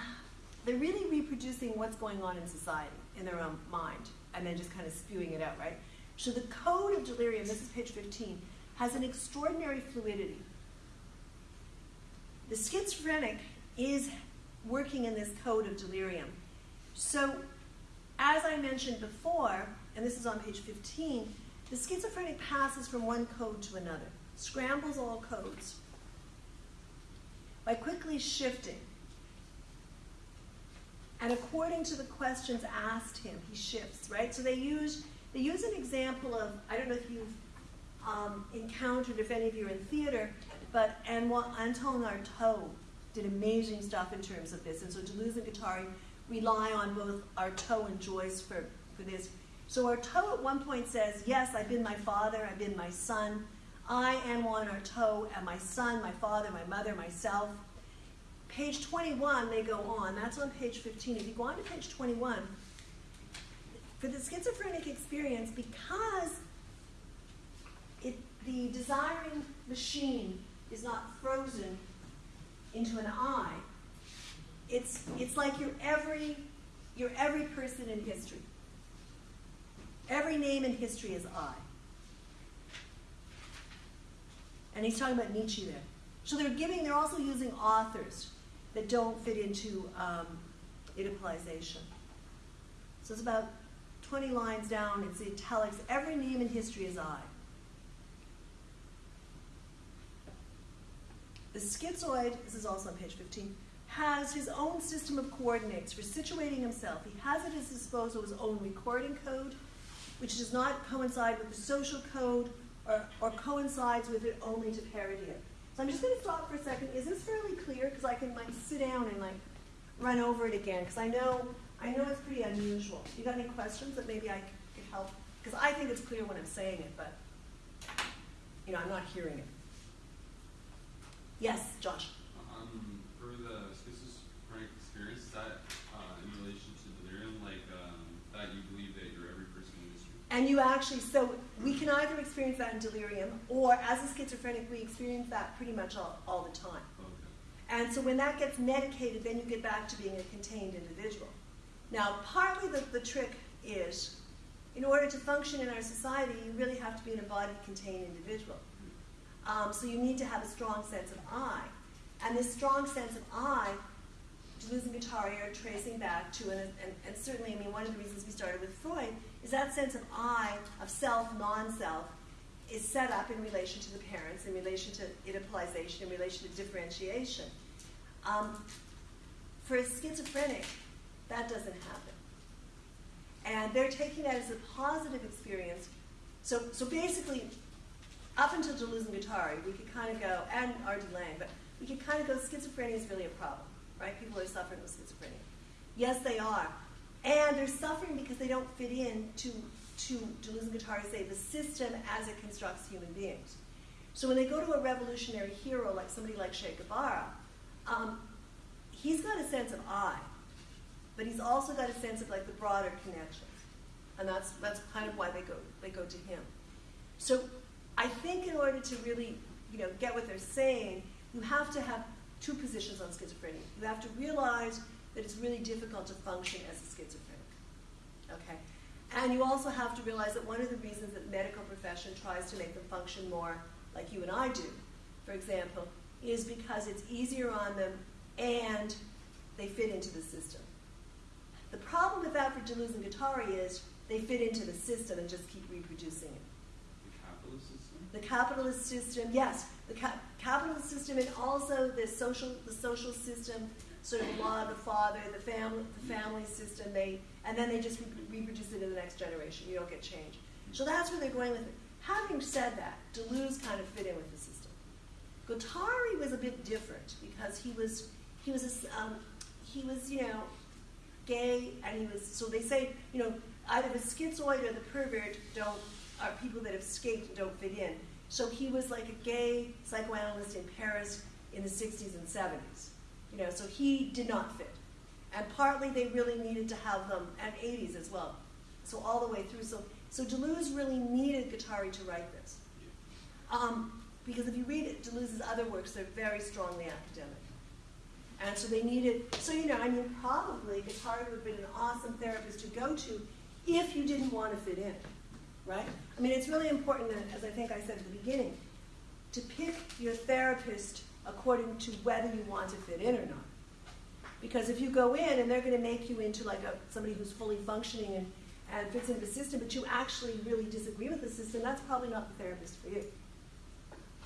they're really reproducing what's going on in society in their own mind and then just kind of spewing it out, right? So the code of delirium, this is page 15, has an extraordinary fluidity. The schizophrenic is working in this code of delirium. So, as I mentioned before, and this is on page 15, the schizophrenic passes from one code to another, scrambles all codes by quickly shifting. And according to the questions asked him, he shifts, right? So they use they use an example of I don't know if you've um, encountered, if any of you are in theater, but Antoine Artaud did amazing stuff in terms of this. And so Deleuze and Guattari rely on both Artaud and Joyce for, for this. So Artaud at one point says, Yes, I've been my father, I've been my son. I, am Antoine Artaud, am my son, my father, my mother, myself. Page 21, they go on. That's on page 15. If you go on to page 21, for the schizophrenic experience, because it, the desiring machine is not frozen into an I, it's, it's like you're every, you're every person in history. Every name in history is I. And he's talking about Nietzsche there. So they're giving, they're also using authors that don't fit into um, Oedipalization. So it's about 20 lines down, it's italics. Every name in history is I. The schizoid, this is also on page 15, has his own system of coordinates for situating himself. He has at his disposal his own recording code, which does not coincide with the social code or, or coincides with it only to parody it. So I'm just going to stop for a second. Is this fairly clear? Because I can like sit down and like run over it again. Because I know I know it's pretty unusual. You got any questions that maybe I could help? Because I think it's clear when I'm saying it, but you know I'm not hearing it. Yes, Josh. Um, for the schizophrenic experience, is that uh, in relation to delirium, like um, that you believe that you're every person in history? And you actually, so we can either experience that in delirium, or as a schizophrenic, we experience that pretty much all, all the time. Okay. And so when that gets medicated, then you get back to being a contained individual. Now, partly the, the trick is, in order to function in our society, you really have to be an embodied, contained individual. Um, so you need to have a strong sense of I. And this strong sense of I, Deleuze and Guattari are tracing back to, and, and, and certainly, I mean, one of the reasons we started with Freud is that sense of I, of self, non-self, is set up in relation to the parents, in relation to Oedipalization, in relation to differentiation. Um, for a schizophrenic, that doesn't happen. And they're taking that as a positive experience. So, so basically, up until Deleuze and Guattari, we could kind of go, and R.D. Laing, but we could kind of go, schizophrenia is really a problem, right? People are suffering with schizophrenia. Yes, they are. And they're suffering because they don't fit in to, to Deleuze and Guattari say, the system as it constructs human beings. So when they go to a revolutionary hero like somebody like Che Guevara, um, he's got a sense of I, but he's also got a sense of like the broader connections. And that's, that's kind of why they go, they go to him. So I think in order to really, you know, get what they're saying, you have to have two positions on schizophrenia. You have to realize that it's really difficult to function as a schizophrenic. Okay? And you also have to realize that one of the reasons that medical profession tries to make them function more like you and I do, for example, is because it's easier on them and they fit into the system. The problem with that for Deleuze and Guattari is they fit into the system and just keep reproducing it. The capitalist system? The capitalist system, yes, the ca- capitalist system, and also the social, the social system, sort of law of the father, the family, the family system. They and then they just re- reproduce it in the next generation. You don't get change. So that's where they're going with it. Having said that, Deleuze kind of fit in with the system. Guattari was a bit different because he was he was a, um, he was you know gay and he was so they say you know either the schizoid or the pervert don't are people that have escaped and don't fit in. So he was like a gay psychoanalyst in Paris in the 60s and 70s. You know, so he did not fit. And partly they really needed to have them, and 80s as well. So all the way through. So, so Deleuze really needed Guattari to write this. Um, because if you read Deleuze's other works, they're very strongly academic. And so they needed, so you know, I mean, probably Guattari would have been an awesome therapist to go to if you didn't want to fit in, right? I mean, it's really important, that, as I think I said at the beginning, to pick your therapist according to whether you want to fit in or not. Because if you go in and they're going to make you into like a, somebody who's fully functioning and, and fits into the system, but you actually really disagree with the system, that's probably not the therapist for you.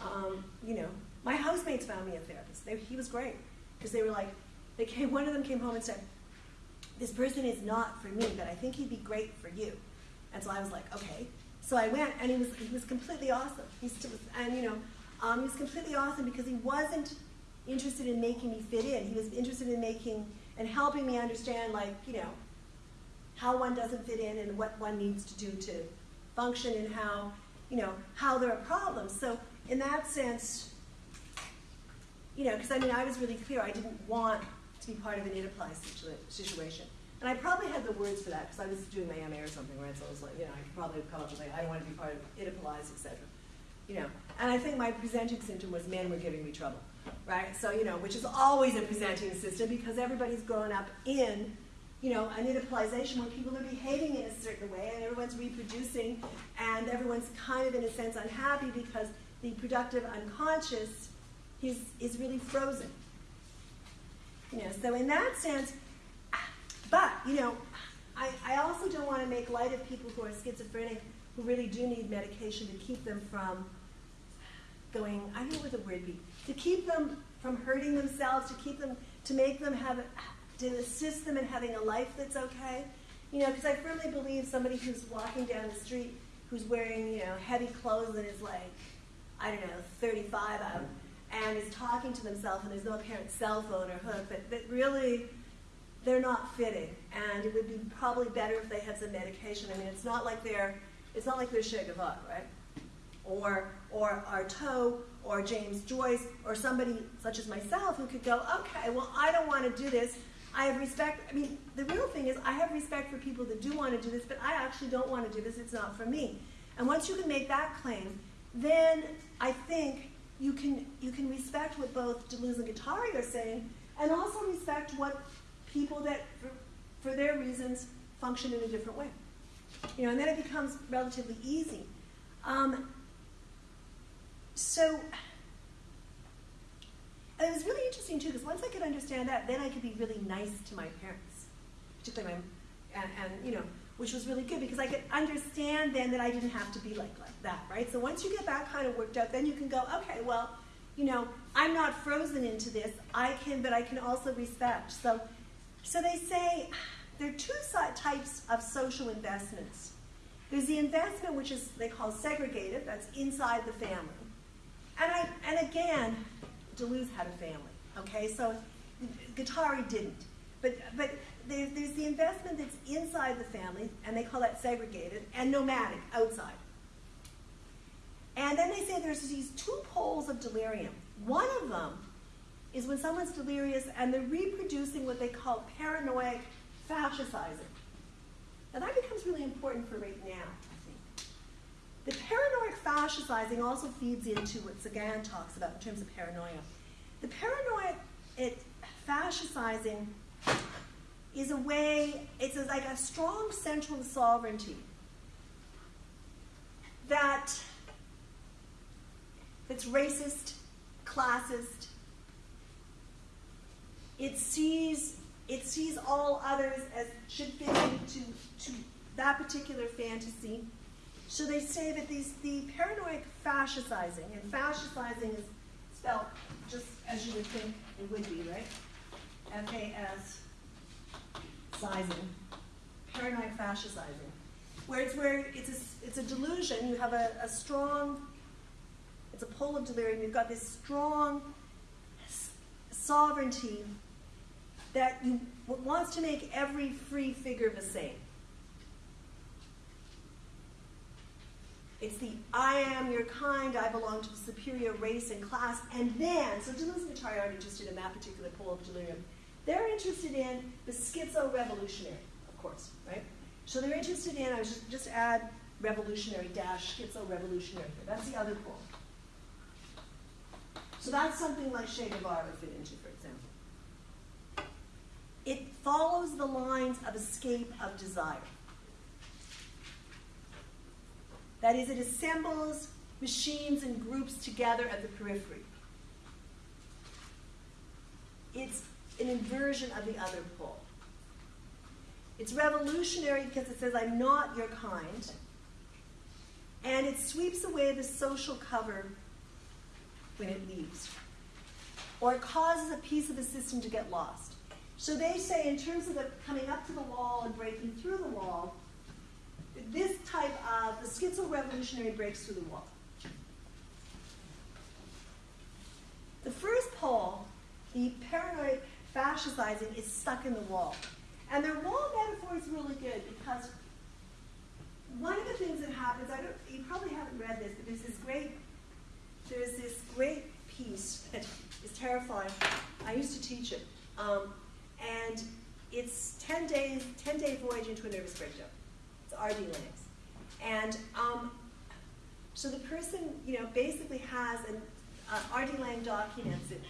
Um, you know, my housemates found me a therapist. They, he was great because they were like, they came. One of them came home and said, "This person is not for me, but I think he'd be great for you." And so I was like, "Okay." So I went, and he was he was completely awesome. He still was, and you know, um, he was completely awesome because he wasn't interested in making me fit in. He was interested in making and helping me understand, like you know, how one doesn't fit in and what one needs to do to function, and how you know how there are problems. So in that sense, you know, because I mean, I was really clear. I didn't want to be part of an Oedipus situa- situation. And I probably had the words for that because I was doing my MA or something, right? So I was like, you know, I could probably have come up with like, I don't want to be part of Oedipus, etc. You know, and I think my presenting symptom was men were giving me trouble, right? So, you know, which is always a presenting system because everybody's grown up in, you know, an Oedipalization where people are behaving in a certain way and everyone's reproducing and everyone's kind of, in a sense, unhappy because the productive unconscious is, is really frozen. You know, so in that sense, but, you know, I, I also don't want to make light of people who are schizophrenic who really do need medication to keep them from going, I don't know what the word be, to keep them from hurting themselves, to keep them, to make them have, to assist them in having a life that's okay. You know, because I firmly believe somebody who's walking down the street who's wearing, you know, heavy clothes and is like, I don't know, 35 out, and is talking to themselves and there's no apparent cell phone or hook, but, but really they're not fitting. And it would be probably better if they had some medication. I mean, it's not like they're, it's not like they're Che Guevara, right? Or, or Artaud, or James Joyce, or somebody such as myself who could go, okay, well, I don't want to do this. I have respect. I mean, the real thing is, I have respect for people that do want to do this, but I actually don't want to do this. It's not for me. And once you can make that claim, then I think you can you can respect what both Deleuze and Guattari are saying, and also respect what people that, for, for their reasons, function in a different way. You know, and then it becomes relatively easy. Um, so it was really interesting too, because once I could understand that, then I could be really nice to my parents, particularly my, and, and you know, which was really good because I could understand then that I didn't have to be like like that, right? So once you get that kind of worked out, then you can go, okay, well, you know, I'm not frozen into this. I can, but I can also respect. So, so they say there are two types of social investments. There's the investment which is they call segregated, that's inside the family. And I, and again, Deleuze had a family. Okay, so Guattari didn't. But but there, there's the investment that's inside the family, and they call that segregated, and nomadic, outside. And then they say there's these two poles of delirium. One of them is when someone's delirious and they're reproducing what they call paranoid fascisizing. Now that becomes really important for right now, I think. The paranoid fascisizing also feeds into what Sagan talks about in terms of paranoia. The paranoid it, fascisizing is a way, it's a, like a strong central sovereignty that it's racist, classist. It sees it sees all others as should fit into to that particular fantasy. So they say that these the paranoid fascisizing, and fascisizing is spelled just as you would think it would be, right? F A S sizing, paranoid fascisizing, where it's where it's a, it's a delusion. You have a, a strong, it's a pole of delirium. You've got this strong sovereignty that you wants to make every free figure the same. It's the I am your kind, I belong to the superior race and class, and then, so Deleuze aren't interested in that particular pole of delirium. They're interested in the schizo revolutionary, of course, right? So they're interested in, I was just, just add revolutionary dash schizo revolutionary here. That's the other pole. So that's something like Che Guevara would fit into, for example. It follows the lines of escape of desire. That is, it assembles machines and groups together at the periphery. It's an inversion of the other pole. It's revolutionary because it says, I'm not your kind. And it sweeps away the social cover when it leaves. Or it causes a piece of the system to get lost. So they say, in terms of the coming up to the wall and breaking through the wall, this type of the schizo revolutionary breaks through the wall. The first pole, the paranoid fascizing, is stuck in the wall. And their wall metaphor is really good because one of the things that happens, I don't, you probably haven't read this, but there's this great, there's this great piece that is terrifying. I used to teach it, um, and it's ten days, ten day voyage into a nervous breakdown. It's R.D. Laing's, and um, so the person, you know, basically has an uh, R.D. Laing documents it,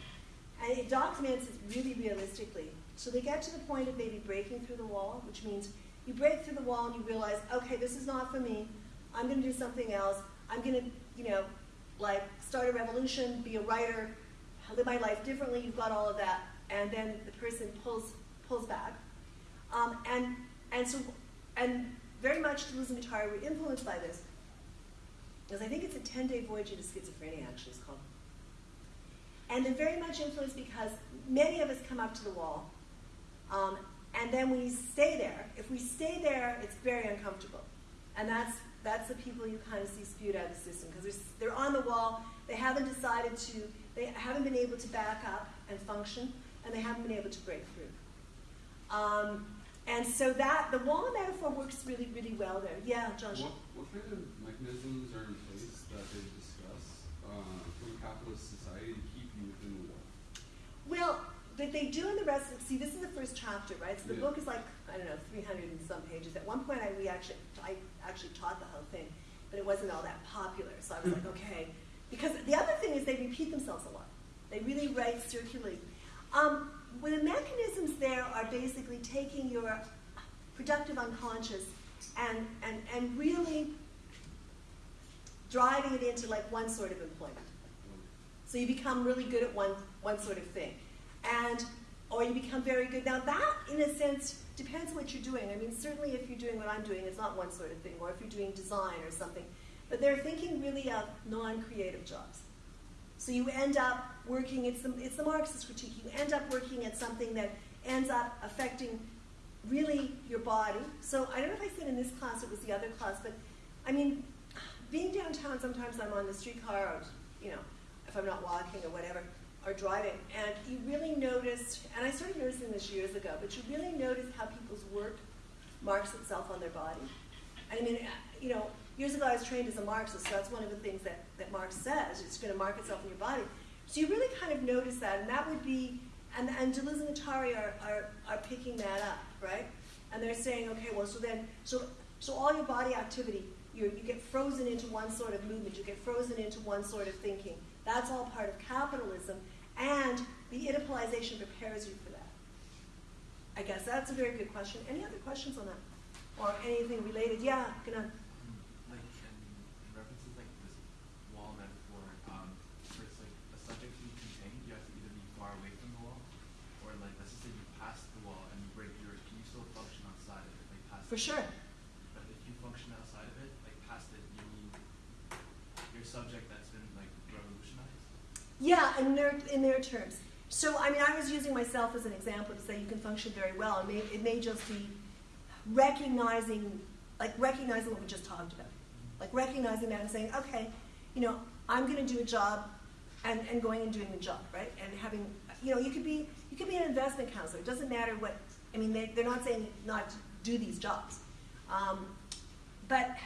and it documents it really realistically. So they get to the point of maybe breaking through the wall, which means you break through the wall and you realize, okay, this is not for me. I'm going to do something else. I'm going to, you know, like start a revolution, be a writer, live my life differently. You've got all of that, and then the person pulls pulls back, um, and and so and very much Deleuze and Guattari were influenced by this, because I think it's a ten day voyage into schizophrenia. Actually, it's called, and they're very much influenced because many of us come up to the wall. Um, and then we stay there. If we stay there, it's very uncomfortable. And that's, that's the people you kind of see spewed out of the system because they're on the wall. They haven't decided to, they haven't been able to back up and function, and they haven't been able to break through. Um, and so that, the wall metaphor works really, really well there. Yeah, John. What, what kind of mechanisms are in place that they discuss uh, from a capitalist society to keep you within the wall? Well, that they do in the rest of see this is the first chapter right so the Yeah. book is like i don't know 300 and some pages at one point i we actually i actually taught the whole thing but it wasn't all that popular. So i was like okay. Because the other thing is they repeat themselves a lot. They really write circularly um, well, the mechanisms there are basically taking your productive unconscious and, and, and really driving it into like one sort of employment. So you become really good at one, one sort of thing. And, or you become very good. Now that, in a sense, depends what you're doing. I mean, certainly if you're doing what I'm doing, it's not one sort of thing, or if you're doing design or something. But they're thinking really of non-creative jobs. So you end up working, it's the, it's the Marxist critique, you end up working at something that ends up affecting really your body. So I don't know if I said in this class, it was the other class, but I mean, being downtown, sometimes I'm on the streetcar or, you know, if I'm not walking or whatever, or driving, and you really noticed, and I started noticing this years ago, but you really notice how people's work marks itself on their body. I mean, uh, you know, years ago I was trained as a Marxist, so that's one of the things that, that Marx says. It's going to mark itself in your body. So you really kind of notice that, and that would be, and, and Deleuze and Guattari are, are, are picking that up, right? And they're saying, okay, well, so then, so, so all your body activity, you you get frozen into one sort of movement, you get frozen into one sort of thinking. That's all part of capitalism, and the Oedipalization prepares you for that. I guess that's a very good question. Any other questions on that? Or anything related? Yeah, gonna. like in references like this wall metaphor, um, where it's like a subject to be contained, you have to either be far away from the wall, or like let's just say you pass the wall and you break yours, can you still function outside of it, like past For sure. But if you function outside of it, like past it, you need your subject that's been like revolutionized. Yeah, in their in their terms. So I mean, I was using myself as an example to say you can function very well. It may, it may just be recognizing, like recognizing what we just talked about, like recognizing that and saying, okay, you know, I'm going to do a job, and, and going and doing the job, right? And having, you know, you could be you could be an investment counselor. It doesn't matter what. I mean, they, they're not saying not to do these jobs, um, but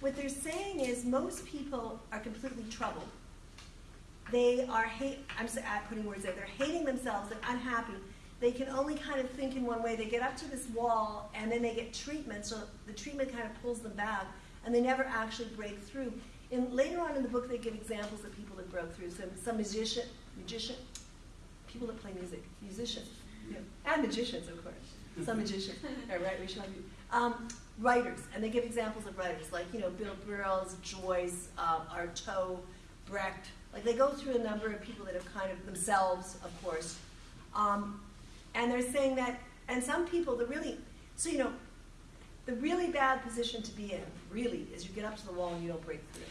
what they're saying is most people are completely troubled. They are hate. I'm just uh, putting words there. They're hating themselves. They're unhappy. They can only kind of think in one way. They get up to this wall, and then they get treatment. So the treatment kind of pulls them back, and they never actually break through. And later on in the book, they give examples of people that broke through. So some musician, magician, people that play music, musicians, yeah. and magicians, of course. Some magicians, All right, we should have you. Um, writers, and they give examples of writers like you know Bill Burroughs, Joyce, um, Artaud, Brecht. Like they go through a number of people that have kind of themselves, of course, um, and they're saying that. And some people, the really, so you know, the really bad position to be in, really, is you get up to the wall and you don't break through,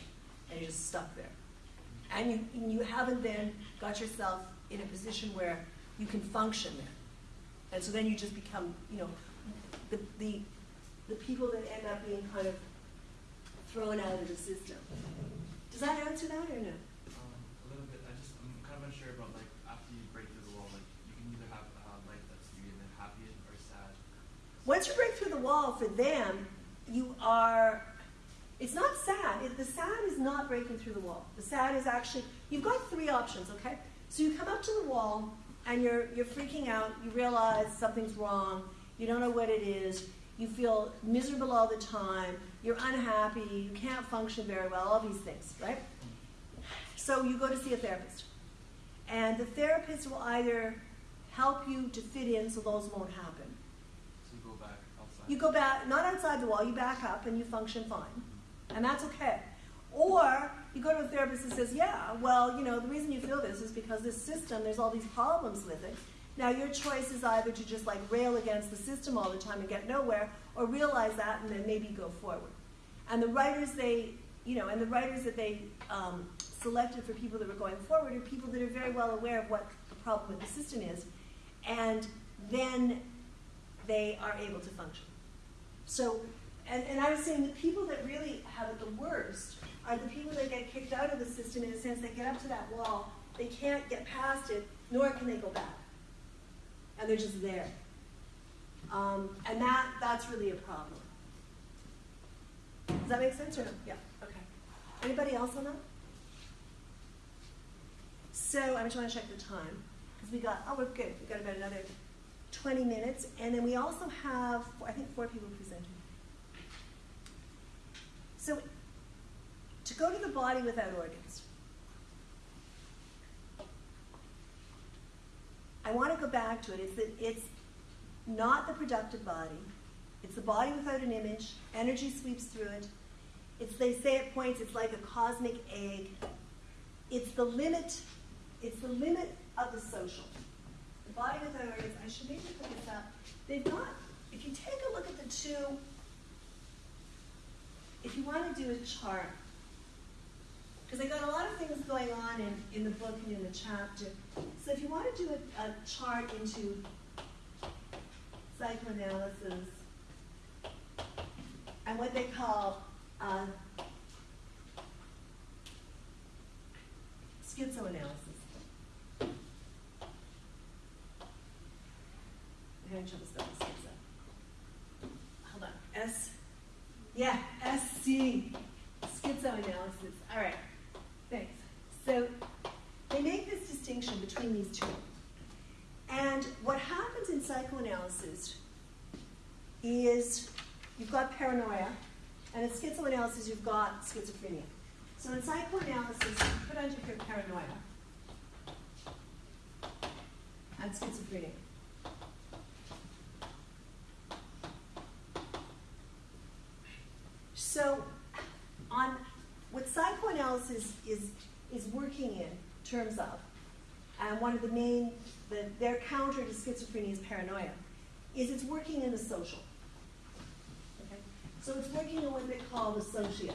and you're just stuck there, and you and you haven't then got yourself in a position where you can function there, and so then you just become, you know, the the the people that end up being kind of thrown out of the system. Does that answer that or no? Um, a little bit. I just I'm kind of unsure about like after you break through the wall, like you can either have a life that's you're either happy or sad. Once you break through the wall for them, you are. It's not sad. It, the sad is not breaking through the wall. The sad is actually you've got three options. Okay, so you come up to the wall and you're you're freaking out. You realize something's wrong. You don't know what it is. You feel miserable all the time. You're unhappy. You can't function very well. All these things, right? So you go to see a therapist, and the therapist will either help you to fit in so those won't happen. So you go back outside. You go back, not outside the wall, you back up and you function fine. And that's okay. Or you go to a therapist and says, yeah, well, you know, the reason you feel this is because this system, there's all these problems with it. Now, your choice is either to just like rail against the system all the time and get nowhere, or realize that and then maybe go forward. And the writers they, you know, and the writers that they um, selected for people that were going forward are people that are very well aware of what the problem with the system is, and then they are able to function. So, and, and I was saying the people that really have it the worst are the people that get kicked out of the system in a sense they get up to that wall, they can't get past it, nor can they go back. And they're just there. Um, and that, that's really a problem. Does that make sense or no? Yeah, okay. Anybody else on that? So I just want to check the time because we got, oh, we're good. We've got about another 20 minutes. And then we also have, I think, four people presenting. So to go to the body without organs, I want to go back to it. It's that it's not the productive body. It's the body without an image. Energy sweeps through it. It's they say at points it's like a cosmic egg. It's the limit. It's the limit of the social. Body organs. I should maybe put this up. They've got. If you take a look at the two. If you want to do a chart, because I got a lot of things going on in, in the book and in the chapter. So if you want to do a, a chart into psychoanalysis and what they call uh, schizoanalysis. Schizo. Hold on. S. Yeah, S C. Schizoanalysis. All right. Thanks. So they make this distinction between these two. And what happens in psychoanalysis is you've got paranoia, and in schizoanalysis, you've got schizophrenia. So in psychoanalysis, you put under here paranoia and schizophrenia. So, on what psychoanalysis is is working in terms of, and one of the main, the, their counter to schizophrenia is paranoia, is it's working in the social. Okay? So it's working in what they call the socius.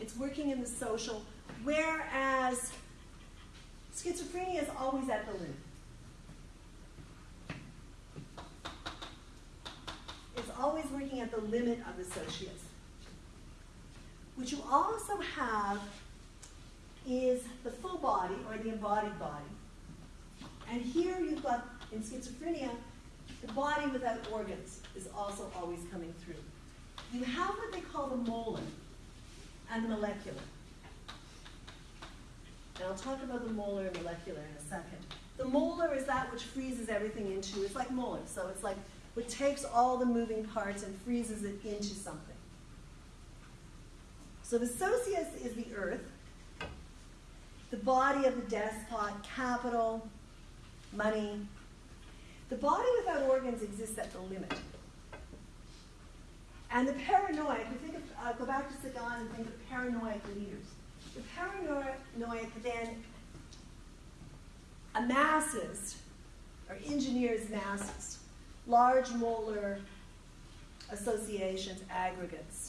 It's working in the social, whereas schizophrenia is always at the limit. It's always working at the limit of the socius. What you also have is the full body or the embodied body. And here you've got, in schizophrenia, the body without organs is also always coming through. you have what they call the molar and the molecular. And I'll talk about the molar and molecular in a second. The molar is that which freezes everything into, it's like molar, so it's like what takes all the moving parts and freezes it into something. So socius is the earth, the body of the despot, capital, money. The body without organs exists at the limit. And the paranoid, think of, uh, go back to Sagan and think of paranoid leaders. The paranoid then amasses, or engineers masses, large molar associations, aggregates.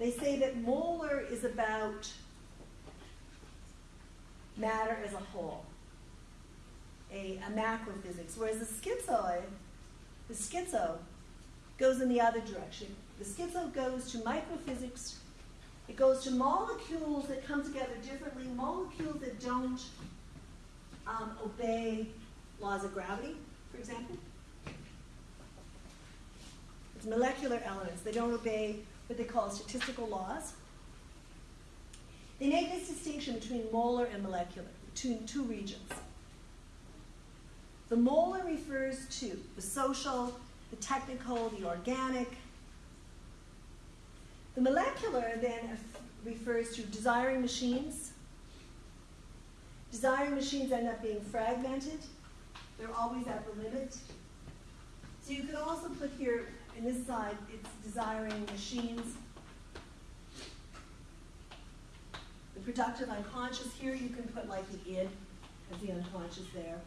They say that molar is about matter as a whole, a, a macrophysics, whereas the schizoid, the schizo, goes in the other direction. The schizo goes to microphysics, it goes to molecules that come together differently, molecules that don't um, obey laws of gravity, for example. It's molecular elements. They don't obey what they call statistical laws. They make this distinction between molar and molecular, between two regions. The molar refers to the social, the technical, the organic. The molecular then refers to desiring machines. Desiring machines end up being fragmented. They're always at the limit. So you could also put here, in this side, it's desiring machines. The productive unconscious, here you can put like the id as the unconscious there.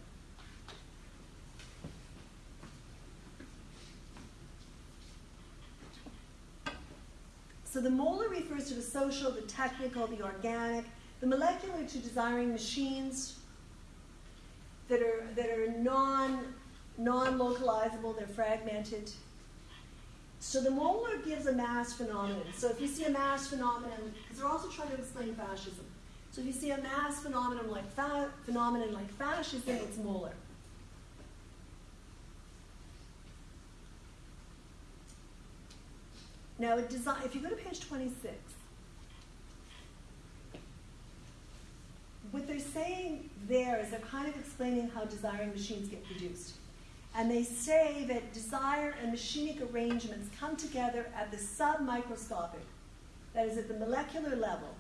So the molar refers to the social, the technical, the organic, the molecular to desiring machines that are, that are non, non-localizable, they're fragmented. So the molar gives a mass phenomenon. So if you see a mass phenomenon, because they're also trying to explain fascism. So if you see a mass phenomenon like fa- phenomenon like fascism, it's molar. Now, if you go to page 26, what they're saying there is they're kind of explaining how desiring machines get produced. And they say that desire and machinic arrangements come together at the submicroscopic, that is, at the molecular level,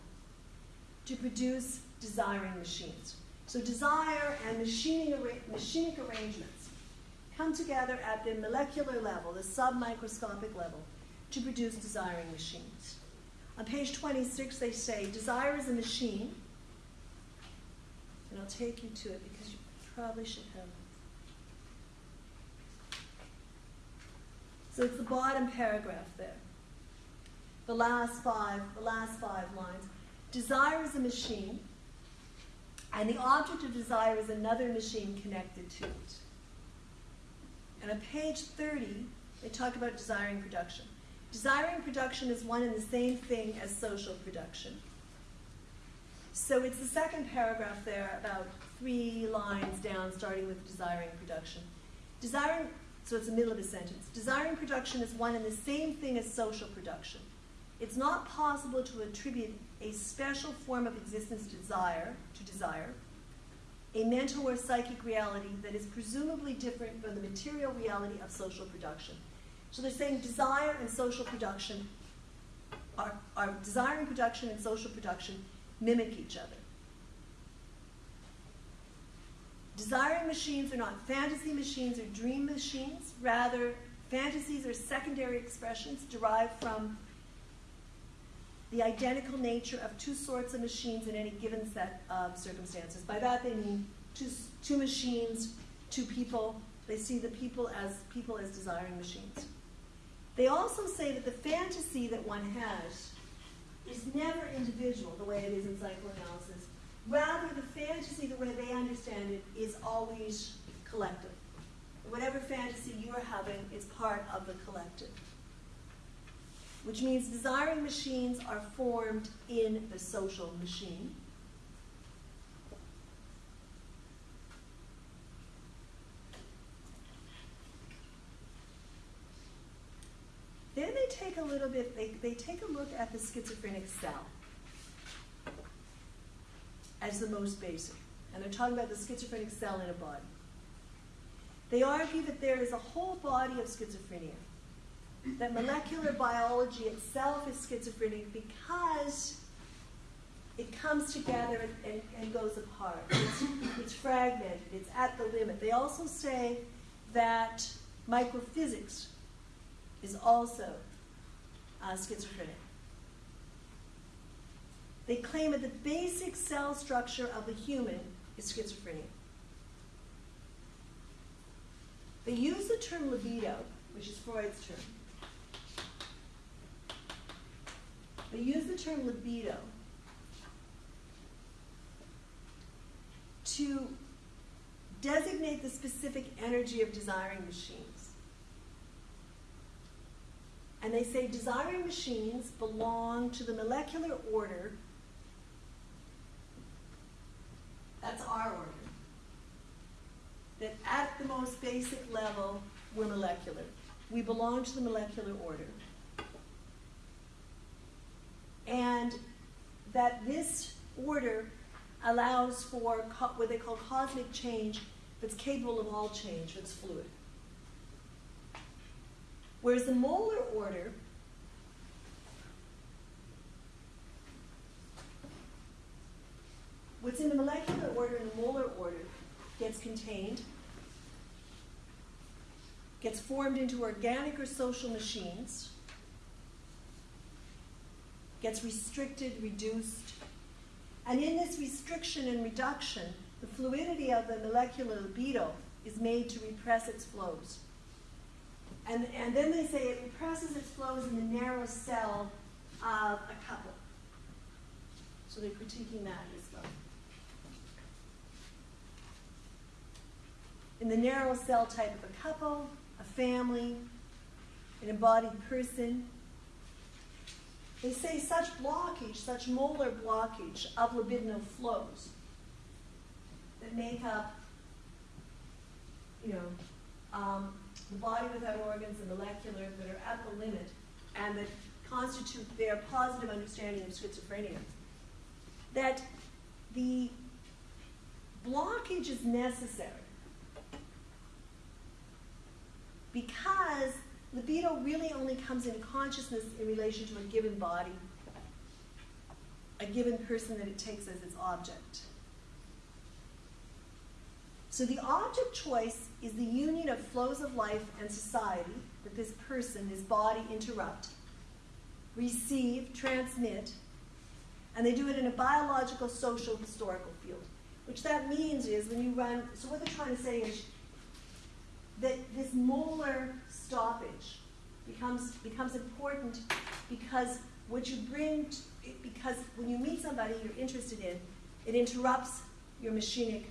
to produce desiring machines. So, desire and machining, machinic arrangements come together at the molecular level, the submicroscopic level, to produce desiring machines. On page 26, they say desire is a machine, and I'll take you to it because you probably should have. So it's the bottom paragraph there. The last five, the last five lines. Desire is a machine, and the object of desire is another machine connected to it. And on page 30, they talk about desiring production. Desiring production is one and the same thing as social production. So it's the second paragraph there, about three lines down, starting with desiring production. Desiring, so it's the middle of a sentence. Desiring production is one and the same thing as social production. It's not possible to attribute a special form of existence desire, to desire, a mental or psychic reality that is presumably different from the material reality of social production. So they're saying desire and social production are, are desiring production and social production mimic each other. Desiring machines are not fantasy machines or dream machines. Rather, fantasies are secondary expressions derived from the identical nature of two sorts of machines in any given set of circumstances. By that they mean two, two machines, two people. They see the people as people as desiring machines. They also say that the fantasy that one has is never individual the way it is in psychoanalysis. Rather, the fantasy, the way they understand it, is always collective. Whatever fantasy you're having is part of the collective. Which means desiring machines are formed in the social machine. Then they take a little bit, they, they take a look at the schizophrenic cell as the most basic. And they're talking about the schizophrenic cell in a body. They argue that there is a whole body of schizophrenia, that molecular biology itself is schizophrenic because it comes together and, and, and goes apart. It's, it's fragmented, it's at the limit. They also say that microphysics is also uh, schizophrenic. They claim that the basic cell structure of the human is schizophrenia. They use the term libido, which is Freud's term. They use the term libido to designate the specific energy of desiring machines. And they say desiring machines belong to the molecular order. That's our order. That at the most basic level, we're molecular. We belong to the molecular order. And that this order allows for what they call cosmic change that's capable of all change, that's fluid. Whereas the molar order what's in the molecular order and the molar order gets contained, gets formed into organic or social machines, gets restricted, reduced, and in this restriction and reduction, the fluidity of the molecular libido is made to repress its flows. And, and then they say it represses its flows in the narrow cell of a couple. So they're critiquing that as well. In the narrow cell type of a couple, a family, an embodied person, they say such blockage, such molar blockage of libidinal flows that make up, you know, um, the body without organs, the molecular that are at the limit, and that constitute their positive understanding of schizophrenia. That the blockage is necessary because libido really only comes into consciousness in relation to a given body, a given person that it takes as its object. So the object choice is the union of flows of life and society that this person, this body interrupt, receive, transmit, and they do it in a biological, social, historical field. Which that means is when you run, so what they're trying to say is that this molar stoppage becomes becomes important because what you bring to, because when you meet somebody you're interested in, it interrupts your machinic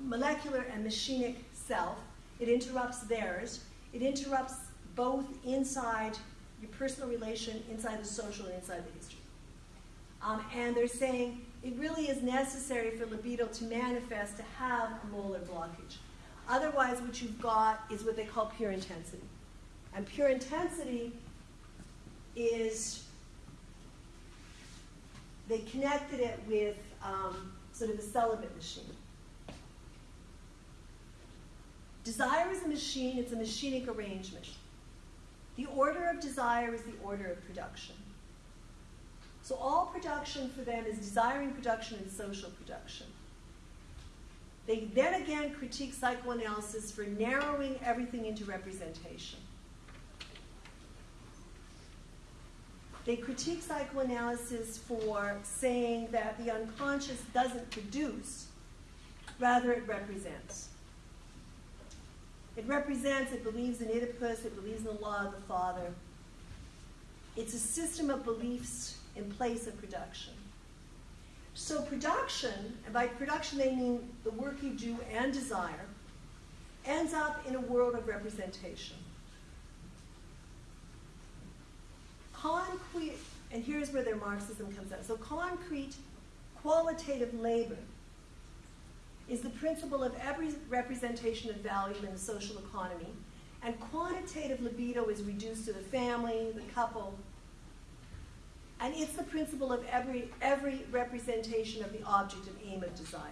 molecular and machinic self. It interrupts theirs. It interrupts both inside your personal relation, inside the social, and inside the history. Um, and they're saying it really is necessary for libido to manifest to have a molar blockage. Otherwise, what you've got is what they call pure intensity. And pure intensity is, they connected it with um, sort of the celibate machine. Desire is a machine, it's a machinic arrangement. The order of desire is the order of production. So all production for them is desiring production and social production. They then again critique psychoanalysis for narrowing everything into representation. They critique psychoanalysis for saying that the unconscious doesn't produce, rather, it represents. It represents, it believes in Oedipus, it believes in the law of the father. It's a system of beliefs in place of production. So, production, and by production they mean the work you do and desire, ends up in a world of representation. Concrete, and here's where their Marxism comes out. So, concrete, qualitative labor is the principle of every representation of value in the social economy, and quantitative libido is reduced to the family, the couple. And it's the principle of every, every representation of the object and aim of desire.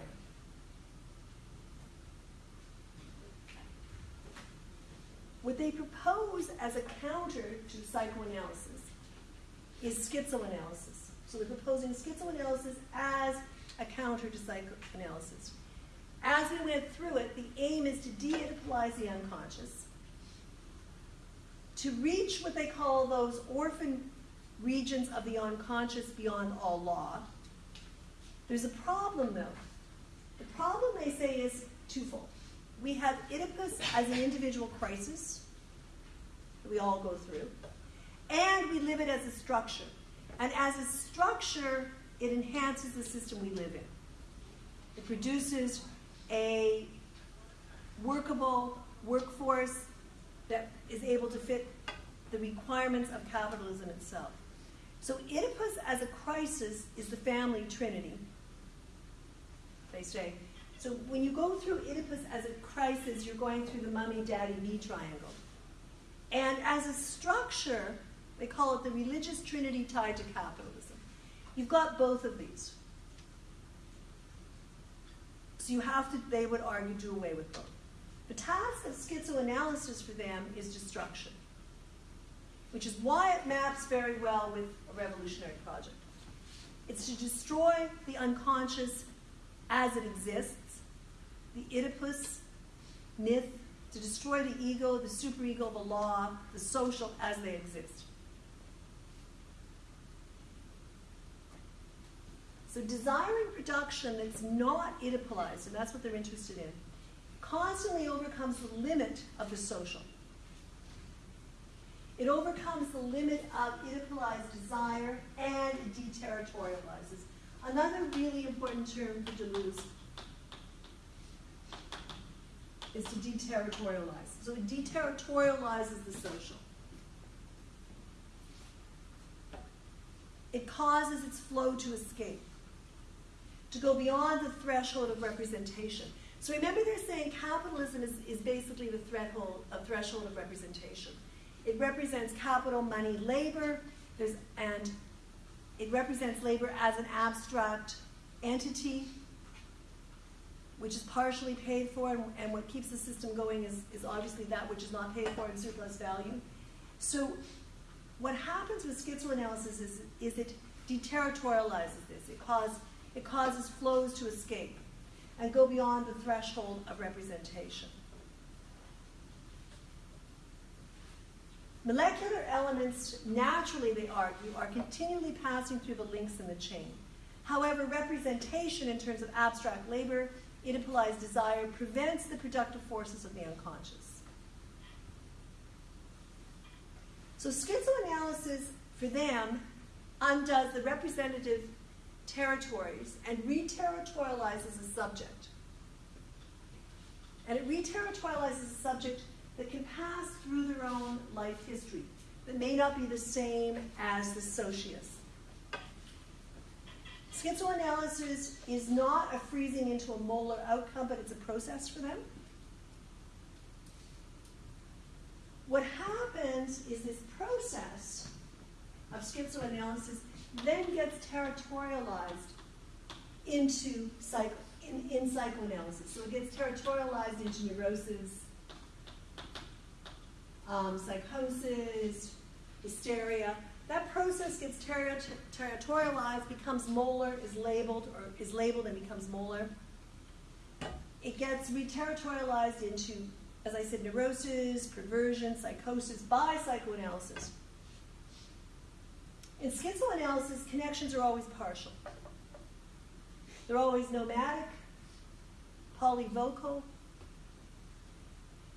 What they propose as a counter to psychoanalysis is schizoanalysis. So they're proposing schizoanalysis as a counter to psychoanalysis. As we went through it, the aim is to de-Oedipalize the unconscious, to reach what they call those orphan regions of the unconscious beyond all law. There's a problem, though. The problem, they say, is twofold. We have Oedipus as an individual crisis that we all go through, and we live it as a structure. And as a structure, it enhances the system we live in. It produces a workable workforce that is able to fit the requirements of capitalism itself. So Oedipus as a crisis is the family trinity, they say. So when you go through Oedipus as a crisis, you're going through the mummy daddy me triangle. And as a structure, they call it the religious trinity tied to capitalism. You've got both of these. So you have to, they would argue, do away with both. The task of schizoanalysis for them is destruction, which is why it maps very well with a revolutionary project. It's to destroy the unconscious as it exists, the Oedipus myth, to destroy the ego, the superego, the law, the social as they exist. So desiring production that's not Oedipalized, and that's what they're interested in, constantly overcomes the limit of the social. It overcomes the limit of Oedipalized desire and it deterritorializes. Another really important term for Deleuze is to deterritorialize. So it deterritorializes the social. It causes its flow to escape, to go beyond the threshold of representation. So remember they're saying capitalism is, is basically the threshold, a threshold of representation. It represents capital, money, labor, there's, and it represents labor as an abstract entity, which is partially paid for, and, and what keeps the system going is, is obviously that which is not paid for in surplus value. So what happens with schizoanalysis is, is it deterritorializes this. It, cause, it causes flows to escape and go beyond the threshold of representation. Molecular elements, naturally they argue, are continually passing through the links in the chain. However, representation in terms of abstract labor, Oedipalized desire, prevents the productive forces of the unconscious. So schizoanalysis, for them, undoes the representative territories and re-territorializes a subject. And it re-territorializes a subject that can pass through their own life history, that may not be the same as the socius. Schizoanalysis is not a freezing into a molar outcome, but it's a process for them. What happens is this process of schizoanalysis then gets territorialized into psycho, in, in psychoanalysis. So it gets territorialized into neurosis, um, psychosis, hysteria. That process gets terri- territorialized, becomes molar, is labeled, or is labeled and becomes molar. It gets re-territorialized into, as I said, neurosis, perversion, psychosis by psychoanalysis. In schizoanalysis, connections are always partial. They're always nomadic, polyvocal.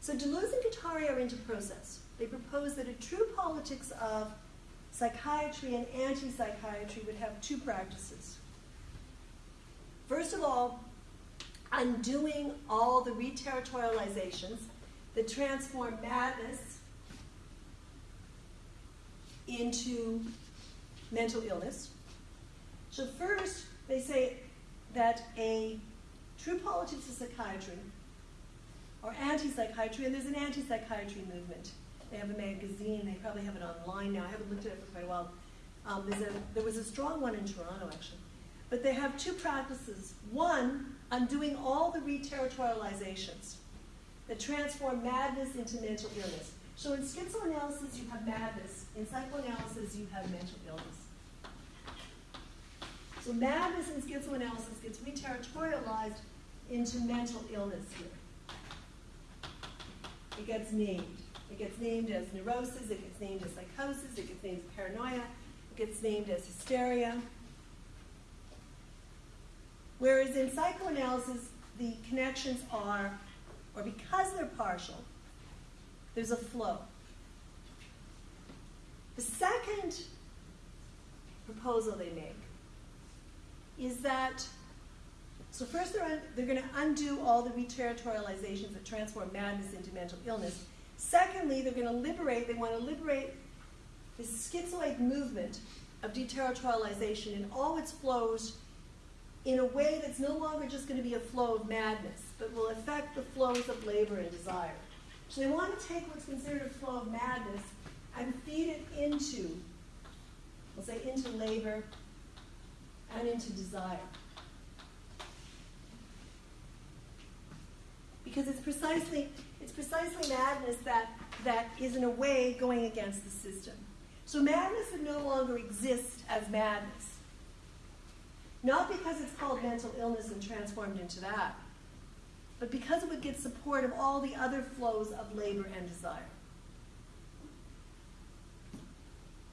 So Deleuze and Guattari are into process. They propose that a true politics of psychiatry and anti-psychiatry would have two practices. First of all, undoing all the re-territorializations that transform madness into mental illness. So first, they say that a true politics of psychiatry or anti-psychiatry, and there's an anti-psychiatry movement. They have a magazine. They probably have it online now. I haven't looked at it for quite a while. Um, a, there was a strong one in Toronto, actually. But they have two practices. One, undoing all the reterritorializations that transform madness into mental illness. So in schizoanalysis, you have madness. In psychoanalysis, you have mental illness. So madness in schizoanalysis gets reterritorialized into mental illness here. It gets named. It gets named as neurosis, it gets named as psychosis, it gets named as paranoia, it gets named as hysteria. Whereas in psychoanalysis, the connections are, or because they're partial, there's a flow. The second proposal they make is that, so first they're, they're going to undo all the reterritorializations that transform madness into mental illness. Secondly, they're going to liberate, they want to liberate the schizoid movement of deterritorialization in all its flows in a way that's no longer just going to be a flow of madness, but will affect the flows of labor and desire. So they want to take what's considered a flow of madness and feed it into, we'll say, into labor and into desire. Because it's precisely, it's precisely madness that, that is in a way going against the system. So madness would no longer exist as madness. Not because it's called mental illness and transformed into that, but because it would get support of all the other flows of labor and desire.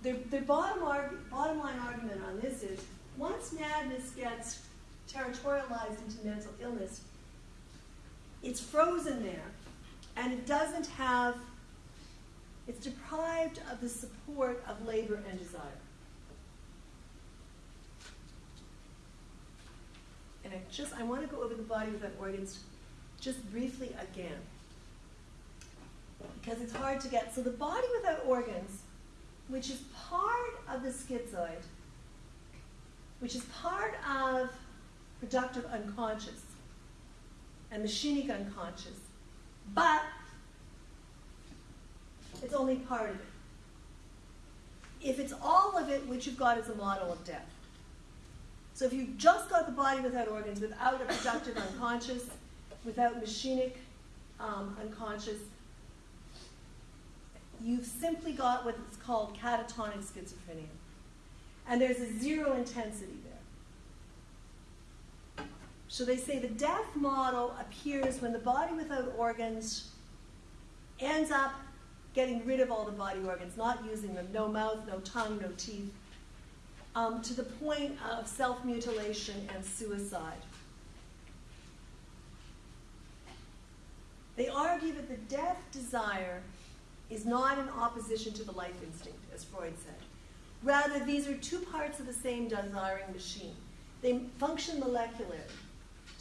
Their, their bottom, arg- bottom line argument on this is once madness gets territorialized into mental illness, it's frozen there and it doesn't have, it's deprived of the support of labor and desire. And I just, I want to go over the body without organs just briefly again. Because it's hard to get. So the body without organs, which is part of the schizoid, which is part of productive unconscious and machinic unconscious, but it's only part of it. If it's all of it, what you've got is a model of death. So if you've just got the body without organs, without a productive unconscious, without machinic um, unconscious, you've simply got what's called catatonic schizophrenia. And there's a zero intensity there. So they say the death model appears when the body without organs ends up getting rid of all the body organs, not using them, no mouth, no tongue, no teeth, um, to the point of self mutilation and suicide. They argue that the death desire is not in opposition to the life instinct, as Freud said. Rather, these are two parts of the same desiring machine. They function molecularly.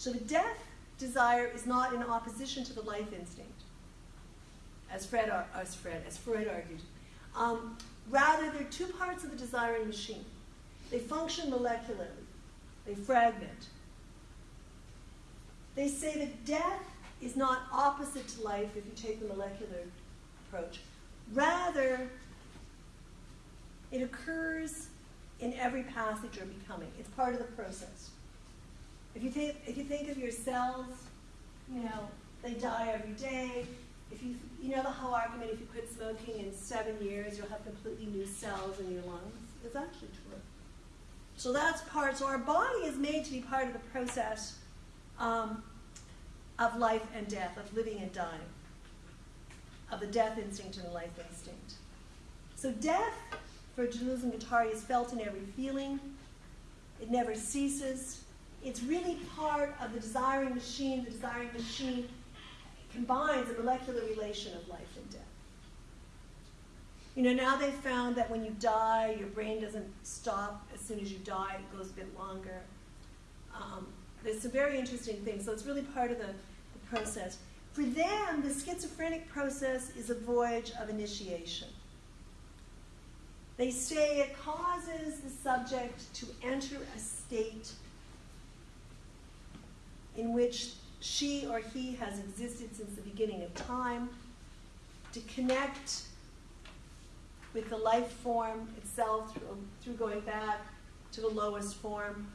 So the death desire is not in opposition to the life instinct, as Fred, as Fred, as Freud argued. Um, rather, they're two parts of the desiring machine. They function molecularly. They fragment. They say that death is not opposite to life if you take the molecular approach. Rather, it occurs in every passage or becoming. It's part of the process. If you think, if you think of your cells, you know, they die every day. If you, you know the whole argument, if you quit smoking in seven years, you'll have completely new cells in your lungs. It's actually true. So that's part, so our body is made to be part of the process um, of life and death, of living and dying, of the death instinct and the life instinct. So death for Deleuze and Guattari is felt in every feeling. It never ceases. It's really part of the desiring machine. The desiring machine combines a molecular relation of life and death. You know, now they've found that when you die, your brain doesn't stop as soon as you die, it goes a bit longer. Um, there's some very interesting things. So it's really part of the, the process. For them, the schizophrenic process is a voyage of initiation. They say it causes the subject to enter a state in which she or he has existed since the beginning of time, to connect with the life form itself through, through going back to the lowest form.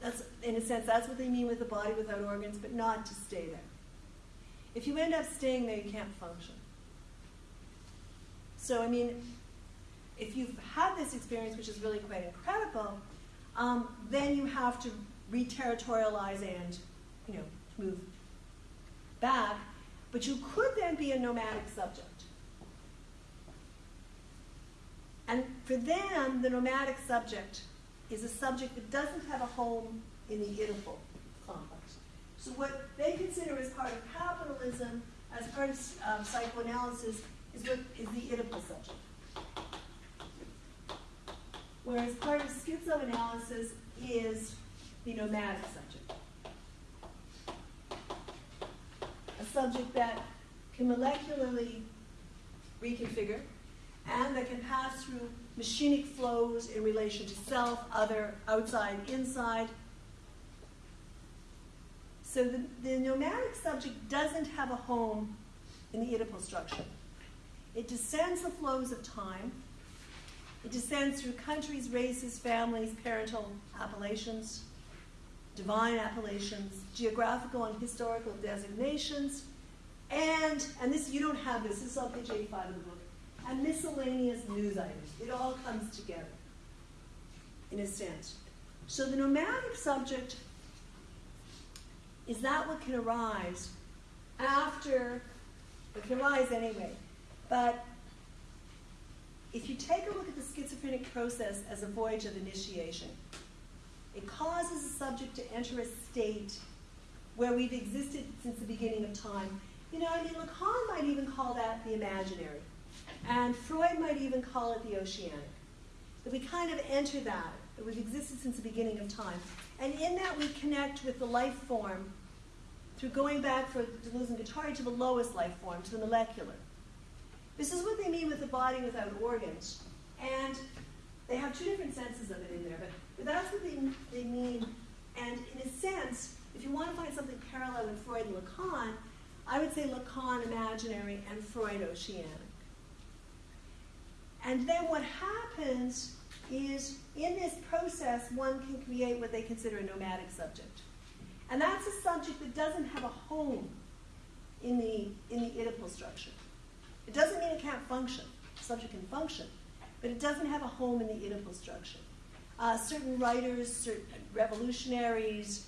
That's, in a sense, that's what they mean with the body without organs, but not to stay there. If you end up staying there, you can't function. So, I mean, if you've had this experience, which is really quite incredible, um, then you have to re-territorialize and, you know, move back. But you could then be a nomadic subject. And for them, the nomadic subject is a subject that doesn't have a home in the Oedipal complex. So what they consider as part of capitalism, as part of um, psychoanalysis, is what is the Oedipal subject. Whereas part of schizoanalysis is the nomadic subject. A subject that can molecularly reconfigure and that can pass through machinic flows in relation to self, other, outside, inside. So the, the nomadic subject doesn't have a home in the Oedipal structure. It descends the flows of time. It descends through countries, races, families, parental appellations, divine appellations, geographical and historical designations, and, and this, you don't have this, this is on page 85 of the book, and miscellaneous news items. It all comes together, in a sense. So the nomadic subject is that what can arise after, it can arise anyway, but if you take a look at the schizophrenic process as a voyage of initiation, it causes a subject to enter a state where we've existed since the beginning of time. You know, I mean, Lacan might even call that the imaginary. And Freud might even call it the oceanic. That we kind of enter that, that we've existed since the beginning of time. And in that we connect with the life form through going back for Deleuze and Guattari to the lowest life form, to the molecular. This is what they mean with the body without organs. And they have two different senses of it in there, but, but that's what they, they mean. And in a sense, if you want to find something parallel in Freud and Lacan, I would say Lacan imaginary and Freud oceanic. And then what happens is in this process, one can create what they consider a nomadic subject. And that's a subject that doesn't have a home in the, in the Oedipal structure. It doesn't mean it can't function. The subject can function, but it doesn't have a home in the Oedipal structure. Uh, certain writers, certain revolutionaries,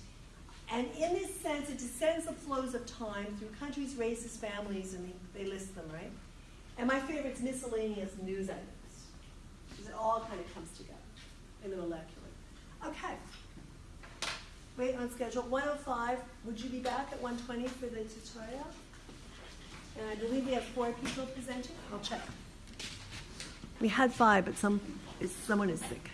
and in this sense, it descends the flows of time through countries, races, families, and they, they list them, right? And my favorite is miscellaneous news items, because it all kind of comes together in the molecular. Okay. Wait on schedule. 105. Would you be back at 120 for the tutorial? And I believe we have four people presenting. I'll check. We had five, but some, someone is sick.